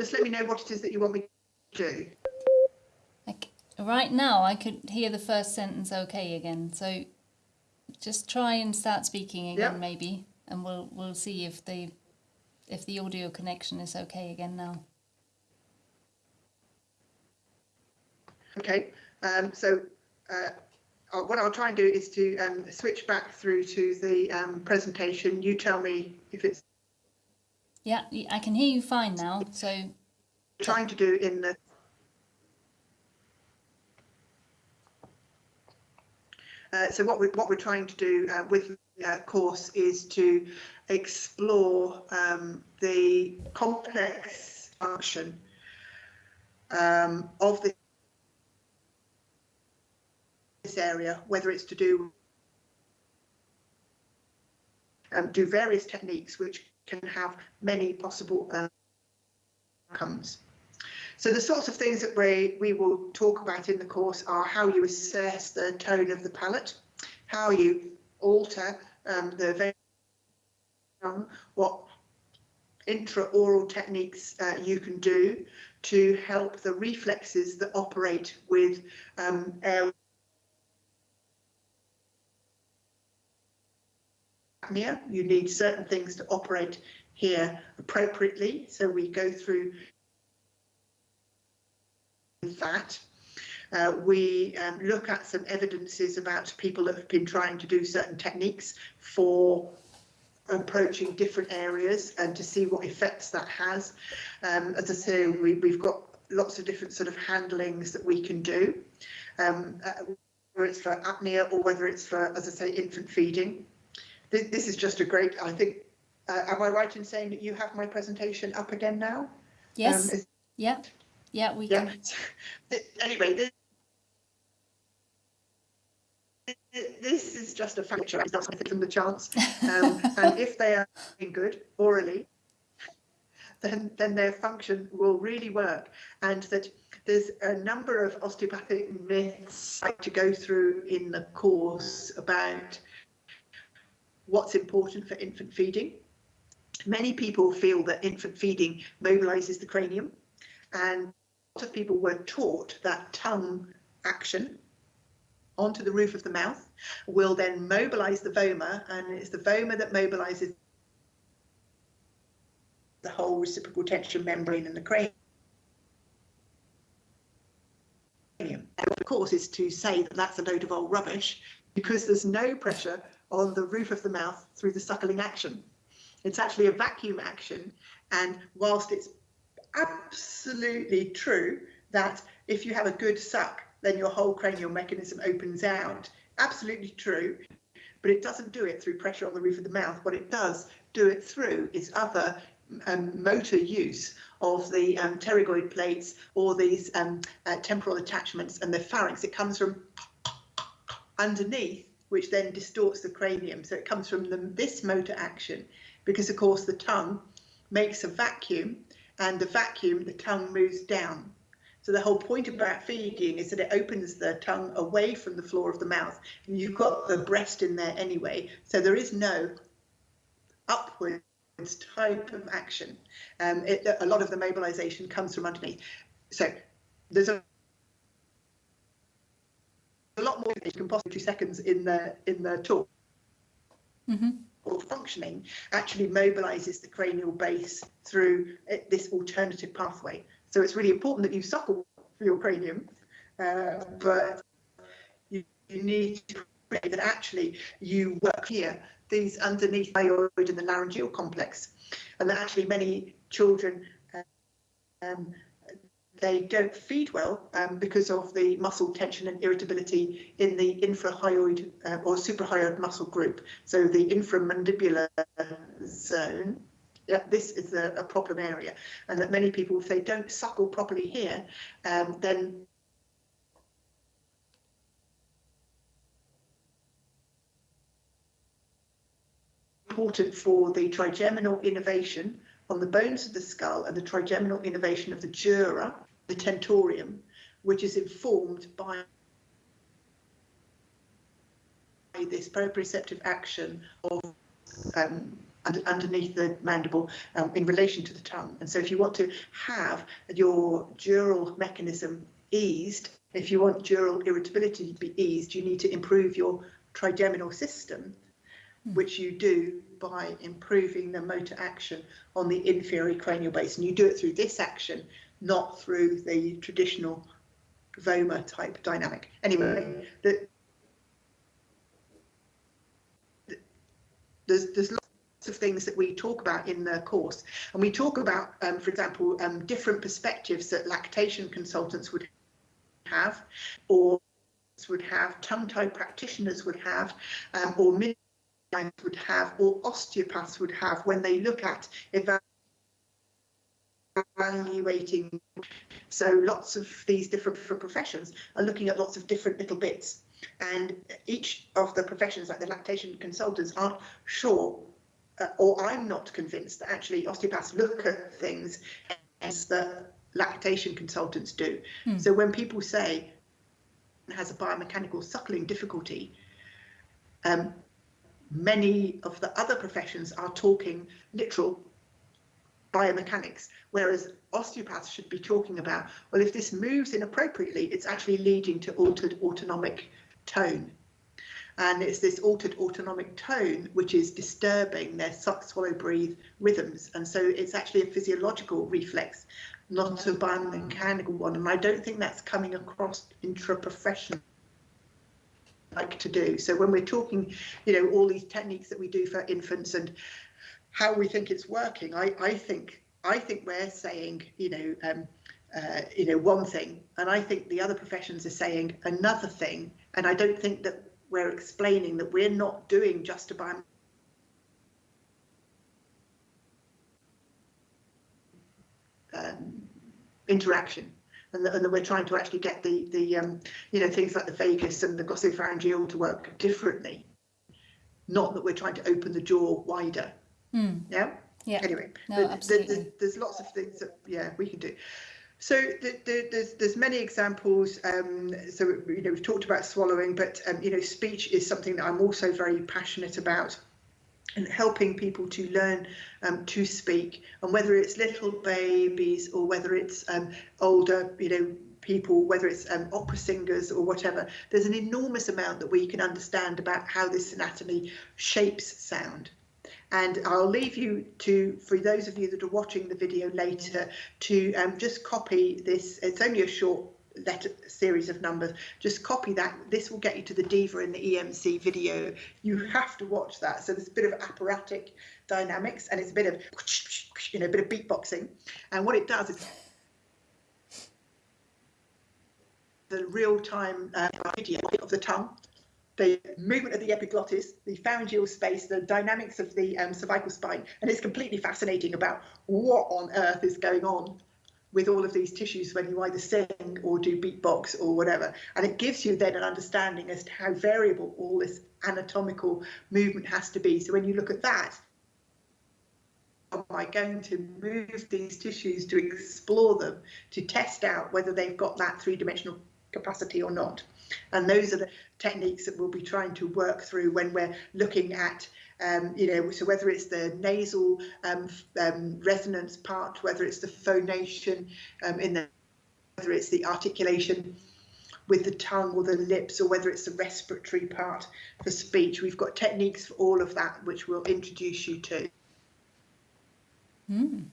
Just let me know what it is that you want me to do. Like, right now, I could hear the first sentence okay again. So just try and start speaking again, yep. maybe, and we'll we'll see if the if the audio connection is okay again now. Okay. Um, so uh, uh, what I'll try and do is to um, switch back through to the um, presentation. You tell me if it's Yeah, I can hear you fine now. So trying to do in the Uh, so what we're, what we're trying to do uh, with the uh, course is to explore um, the complex function um, of this area, whether it's to do um, do various techniques which can have many possible uh, outcomes. So the sorts of things that we, we will talk about in the course are how you assess the tone of the palate, how you alter um, the what intraoral techniques uh, you can do to help the reflexes that operate with um, air apnea. You need certain things to operate here appropriately. So we go through that. Uh, we um, look at some evidences about people that have been trying to do certain techniques for approaching different areas and to see what effects that has. Um, as I say, we, have got lots of different sort of handlings that we can do, um, uh, whether it's for apnea or whether it's for, as I say, infant feeding. This, this is just a great, I think, uh, am I right in saying that you have my presentation up again now? Yes. Um, yeah. Yeah, we yeah. can. [laughs] Anyway, this, this is just a factor. It's not something from the chance. Um, [laughs] and if they are doing good orally, then then their function will really work. And that there's a number of osteopathic myths to go through in the course about what's important for infant feeding. Many people feel that infant feeding mobilizes the cranium and a lot of people were taught that tongue action onto the roof of the mouth will then mobilize the vomer and it's the vomer that mobilizes the whole reciprocal tension membrane in the cranium. And of course is to say that that's a load of old rubbish because there's no pressure on the roof of the mouth through the suckling action. It's actually a vacuum action and whilst it's absolutely true that if you have a good suck, then your whole cranial mechanism opens out. Absolutely true, but it doesn't do it through pressure on the roof of the mouth. What it does do it through is other um, motor use of the um, pterygoid plates or these um, uh, temporal attachments and the pharynx. It comes from underneath, which then distorts the cranium. So it comes from the, this motor action because, of course, the tongue makes a vacuum and the vacuum, the tongue moves down. So the whole point about feeding is that it opens the tongue away from the floor of the mouth. And you've got the breast in there anyway, so there is no upwards type of action. Um, it, a lot of the mobilization comes from underneath. So there's a a lot more than you can possibly two seconds in the in the talk. Mm -hmm or functioning actually mobilizes the cranial base through uh, this alternative pathway. So it's really important that you suckle for your cranium, uh, but you, you need to pray that actually you work here, these underneath the hyoid and the laryngeal complex, and that actually many children um, they don't feed well um, because of the muscle tension and irritability in the infrahyoid uh, or suprahyoid muscle group. So the inframandibular zone, yeah, this is a, a, problem area. And that many people, if they don't suckle properly here, um, then important for the trigeminal innervation on the bones of the skull and the trigeminal innervation of the dura the tentorium, which is informed by this proprioceptive action of um, underneath the mandible um, in relation to the tongue. And so if you want to have your dural mechanism eased, if you want dural irritability to be eased, you need to improve your trigeminal system, hmm. which you do by improving the motor action on the inferior cranial base. And you do it through this action, not through the traditional vomer type dynamic. Anyway, the, the, there's, there's lots of things that we talk about in the course. And we talk about, um, for example, um, different perspectives that lactation consultants would have, or would have, tongue-tied practitioners would have, um, or midwives would have, or osteopaths would have when they look at evaluating so lots of these different professions are looking at lots of different little bits. And each of the professions, like the lactation consultants, aren't sure, uh, or I'm not convinced that actually osteopaths look at things as the lactation consultants do. Hmm. So when people say has a biomechanical suckling difficulty, um, many of the other professions are talking literal biomechanics, whereas osteopaths should be talking about, well, if this moves inappropriately, it's actually leading to altered autonomic tone. And it's this altered autonomic tone which is disturbing their suck, swallow, breathe rhythms. And so it's actually a physiological reflex, not a biomechanical one. And I don't think that's coming across intra-professional like to do. So when we're talking, you know, all these techniques that we do for infants and how we think it's working, I, I think I think we're saying, you know, um, uh, you know, one thing, and I think the other professions are saying another thing, and I don't think that we're explaining that we're not doing just about um, interaction and that, and that, we're trying to actually get the the um, you know things like the vagus and the glossopharyngeal to work differently. Not that we're trying to open the jaw wider mm. yeah yeah anyway no, absolutely. There's, there's lots of things that yeah we can do so the, the, there's there's many examples. Um, so you know we've talked about swallowing, but um, you know speech is something that I'm also very passionate about, and helping people to learn um, to speak. And whether it's little babies or whether it's um, older, you know people, whether it's um, opera singers or whatever, there's an enormous amount that we can understand about how this anatomy shapes sound. And I'll leave you to, for those of you that are watching the video later, to um, just copy this. It's only a short letter series of numbers. Just copy that. This will get you to the diva in the EMC video. You have to watch that. So there's a bit of apparatic dynamics and it's a bit of, you know, a bit of beatboxing. And what it does is the real-time uh, video of the tongue the movement of the epiglottis, the pharyngeal space, the dynamics of the um, cervical spine, and it's completely fascinating about what on earth is going on with all of these tissues when you either sing or do beatbox or whatever. And it gives you then an understanding as to how variable all this anatomical movement has to be. So when you look at that, am I going to move these tissues to explore them, to test out whether they've got that three-dimensional capacity or not? And those are the techniques that we'll be trying to work through when we're looking at, um, you know, so whether it's the nasal um, um, resonance part, whether it's the phonation um, in the, whether it's the articulation with the tongue or the lips, or whether it's the respiratory part for speech. We've got techniques for all of that, which we'll introduce you to. Mm.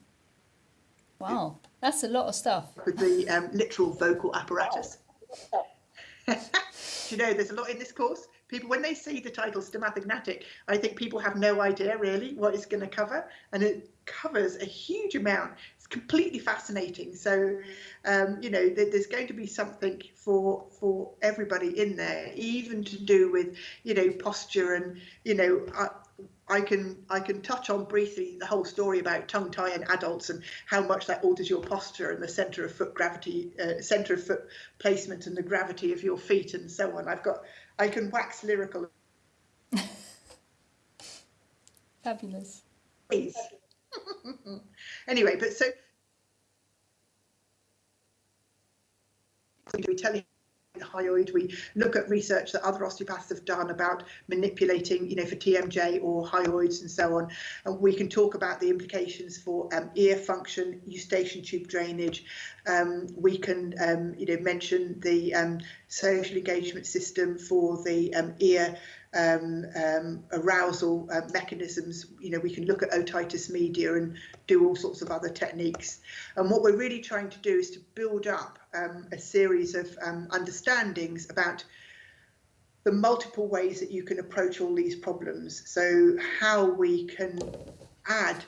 Wow, that's a lot of stuff. With the um, literal vocal apparatus. [laughs] you know, there's a lot in this course. People, when they see the title Stomatognathic, I think people have no idea really what it's going to cover, and it covers a huge amount. It's completely fascinating. So, um, you know, there's going to be something for for everybody in there, even to do with, you know, posture and, you know, uh, I can I can touch on briefly the whole story about tongue tie in adults and how much that alters your posture and the center of foot gravity, uh, center of foot placement and the gravity of your feet and so on. I've got I can wax lyrical. [laughs] Fabulous. Please. [laughs] anyway, but so we tell you hyoid. We look at research that other osteopaths have done about manipulating, you know, for TMJ or hyoids and so on. And we can talk about the implications for um, ear function, eustachian tube drainage. Um, we can, um, you know, mention the um, social engagement system for the um, ear um, um, arousal uh, mechanisms. You know, we can look at otitis media and do all sorts of other techniques. And what we're really trying to do is to build up um, a series of um, understandings about the multiple ways that you can approach all these problems. So how we can add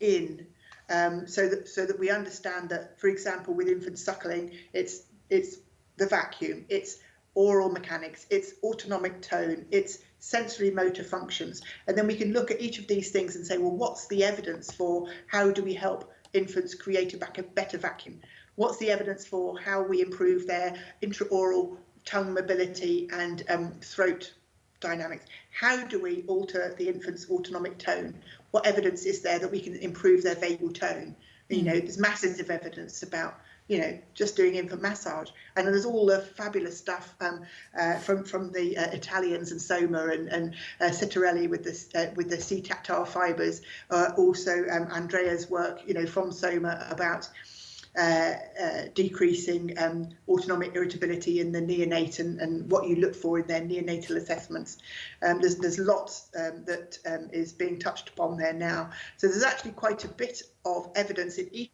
in um, so that so that we understand that, for example, with infant suckling, it's it's the vacuum, it's oral mechanics, it's autonomic tone, it's sensory motor functions, and then we can look at each of these things and say, well, what's the evidence for how do we help infants create a better vacuum? What's the evidence for how we improve their intraoral tongue mobility and um, throat dynamics. How do we alter the infant's autonomic tone? What evidence is there that we can improve their vagal tone? You know, there's masses of evidence about you know just doing infant massage, and there's all the fabulous stuff um, uh, from from the uh, Italians and Soma and and uh, Cerritelli with this uh, with the C-tactile fibres. Uh, also, um, Andrea's work, you know, from Soma about Uh, uh, decreasing um, autonomic irritability in the neonate and, and, what you look for in their neonatal assessments. Um, there's, there's lots um, that um, is being touched upon there now. So there's actually quite a bit of evidence in each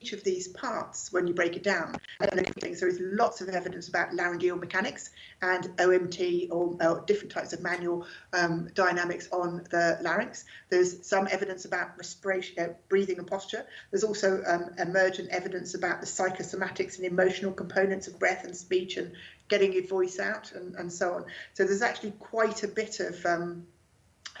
each of these parts when you break it down. And there is lots of evidence about laryngeal mechanics and OMT or, or different types of manual um, dynamics on the larynx. There's some evidence about respiration, uh, breathing and posture. There's also um, emergent evidence about the psychosomatics and emotional components of breath and speech and getting your voice out and, and so on. So there's actually quite a bit of um,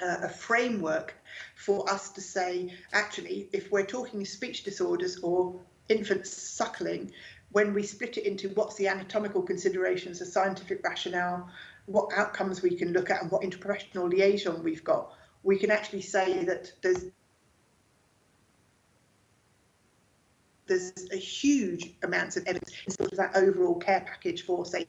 uh, a framework for us to say, actually, if we're talking speech disorders or infant suckling, when we split it into what's the anatomical considerations, the scientific rationale, what outcomes we can look at, and what interprofessional liaison we've got, we can actually say that there's there's a huge amounts of evidence in sort of that overall care package for say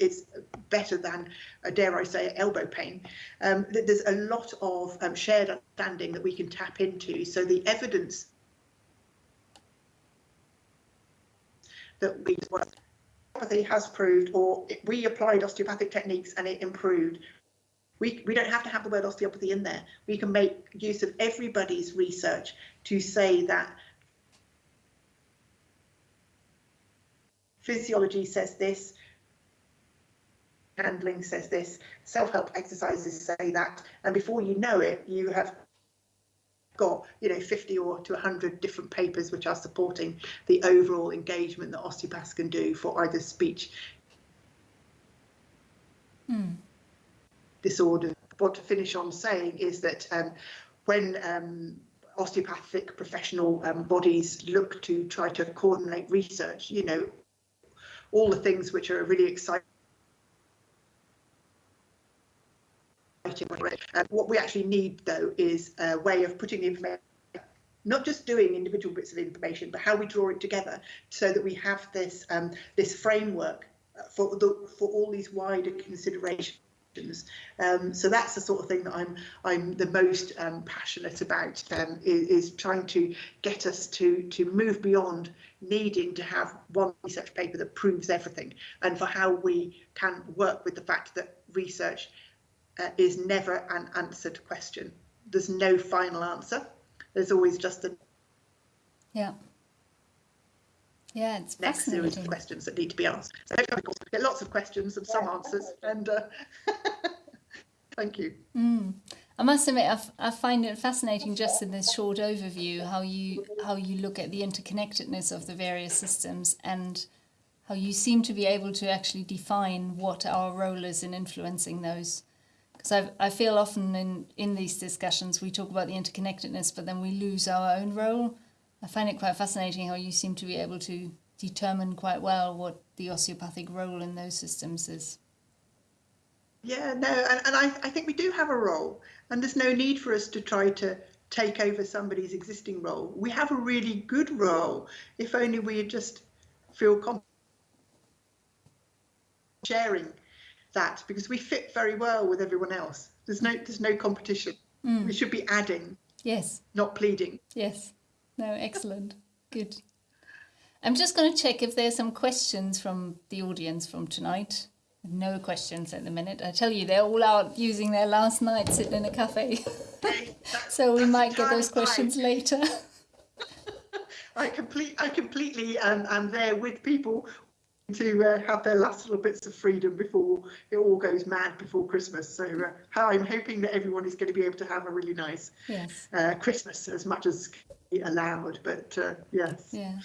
it's better than, uh, dare I say, elbow pain. Um, there's a lot of um, shared understanding that we can tap into. So the evidence that we osteopathy has proved, or we applied osteopathic techniques and it improved. We, we don't have to have the word osteopathy in there. We can make use of everybody's research to say that physiology says this, handling says this, self-help exercises say that, and before you know it, you have got you know 50 or to 100 different papers which are supporting the overall engagement that osteopaths can do for either speech mm. disorder. What to finish on saying is that um, when um, osteopathic professional um, bodies look to try to coordinate research, you know, all the things which are really exciting Uh, what we actually need, though, is a way of putting the information not just doing individual bits of information, but how we draw it together so that we have this um, this framework for the for all these wider considerations. Um, so that's the sort of thing that I'm I'm the most um, passionate about um, is, is, trying to get us to to move beyond needing to have one research paper that proves everything, and for how we can work with the fact that research uh, is never an answered question. There's no final answer. There's always just a yeah. Yeah, it's next series of questions that need to be asked. So we get lots of questions and some answers. And uh, [laughs] thank you. Mm. I must admit, I, find it fascinating just in this short overview how you how you look at the interconnectedness of the various systems and how you seem to be able to actually define what our role is in influencing those because I I feel often in, in these discussions we talk about the interconnectedness, but then we lose our own role. I find it quite fascinating how you seem to be able to determine quite well what the osteopathic role in those systems is. Yeah, no, and, and I, I think we do have a role, and there's no need for us to try to take over somebody's existing role. We have a really good role, if only we just feel confident sharing that because we fit very well with everyone else. There's no there's no competition. Mm. We should be adding. Yes. Not pleading. Yes. No, excellent. Good. I'm just going to check if there's some questions from the audience from tonight. No questions at the minute. I tell you, they're all out using their last night sitting in a cafe. [laughs] so we might get those questions later. [laughs] I complete, I completely um, am there with people to uh, have their last little bits of freedom before it all goes mad before Christmas. So uh, I'm hoping that everyone is going to be able to have a really nice yes. uh, Christmas as much as allowed. But uh, yes. Yeah.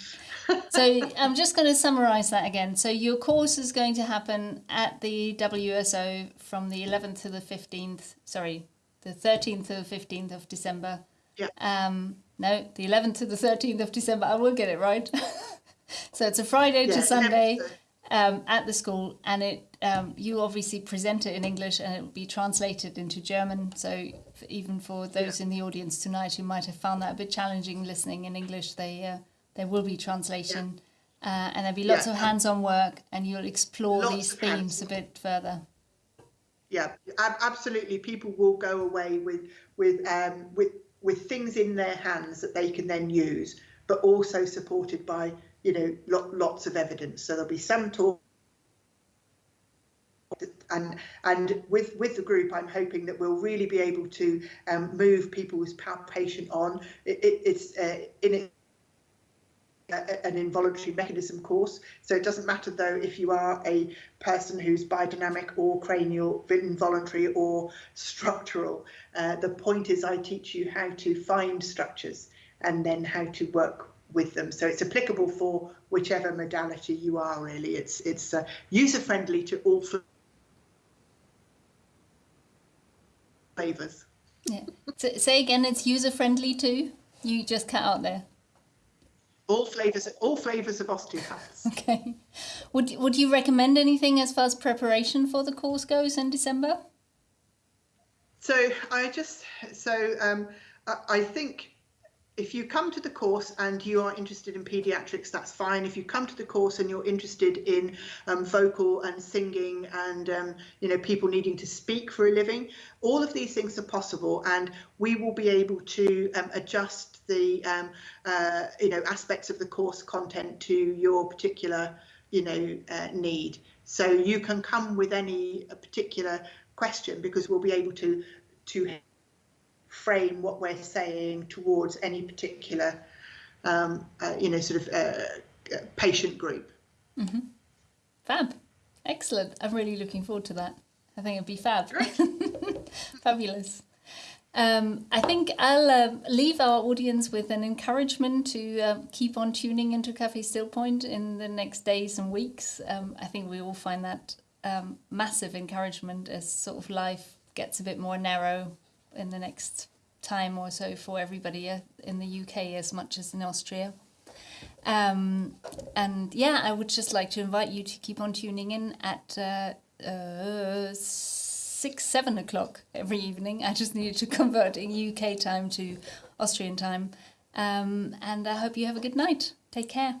So I'm just going to summarise that again. So your course is going to happen at the WSO from the 11th to the 15th. Sorry, the 13th to the 15th of December. Yeah. Um, no, the 11th to the 13th of December. I will get it right. [laughs] so it's a Friday Yeah, to Sunday um, at the school, and it um, you obviously present it in English, and it will be translated into German. So even for those in the audience tonight who might have found that a bit challenging listening in English, they uh, there will be translation, uh, and there'll be lots Yeah. of hands-on work, and you'll explore Lots these themes a bit further. yeah absolutely people will go away with with um with with things in their hands that they can then use but also supported by you know lo- lots of evidence so there'll be some talk and and with with the group i'm hoping that we'll really be able to um, move people's palpation on it, it, it's uh, in it a- an involuntary mechanism course. So it doesn't matter though if you are a person who's biodynamic or cranial, involuntary or structural. Uh, the point is I teach you how to find structures and then how to work with them. So it's applicable for whichever modality you are really. It's it's uh, user friendly to all flavors. Yeah. So, say again, it's user friendly too. You just cut out there. All flavors, all flavors of osteopaths. [laughs] Okay. Would would you recommend anything as far as preparation for the course goes in December? So I just so um, I, I think if you come to the course and you are interested in pediatrics, that's fine. If you come to the course and you're interested in um, vocal and singing and um, you know people needing to speak for a living, all of these things are possible, and we will be able to um, adjust the um, uh, you know aspects of the course content to your particular you know uh, need. So you can come with any particular question because we'll be able to to frame what we're saying towards any particular um, uh, you know sort of uh, uh, patient group. Fab. Excellent. I'm really looking forward to that. I think it'd be fab. [laughs] Fabulous. Um, I think I'll um leave our audience with an encouragement to um, keep on tuning into Cafe Still Point in the next days and weeks. Um, I think we all find that um, massive encouragement as sort of life gets a bit more narrow in the next time or so for everybody uh, in the UK as much as in Austria. Um, and yeah, I would just like to invite you to keep on tuning in at uh, uh, six, seven o'clock every evening. I just needed to [laughs] convert in UK time to Austrian time. Um, and I hope you have a good night. Take care.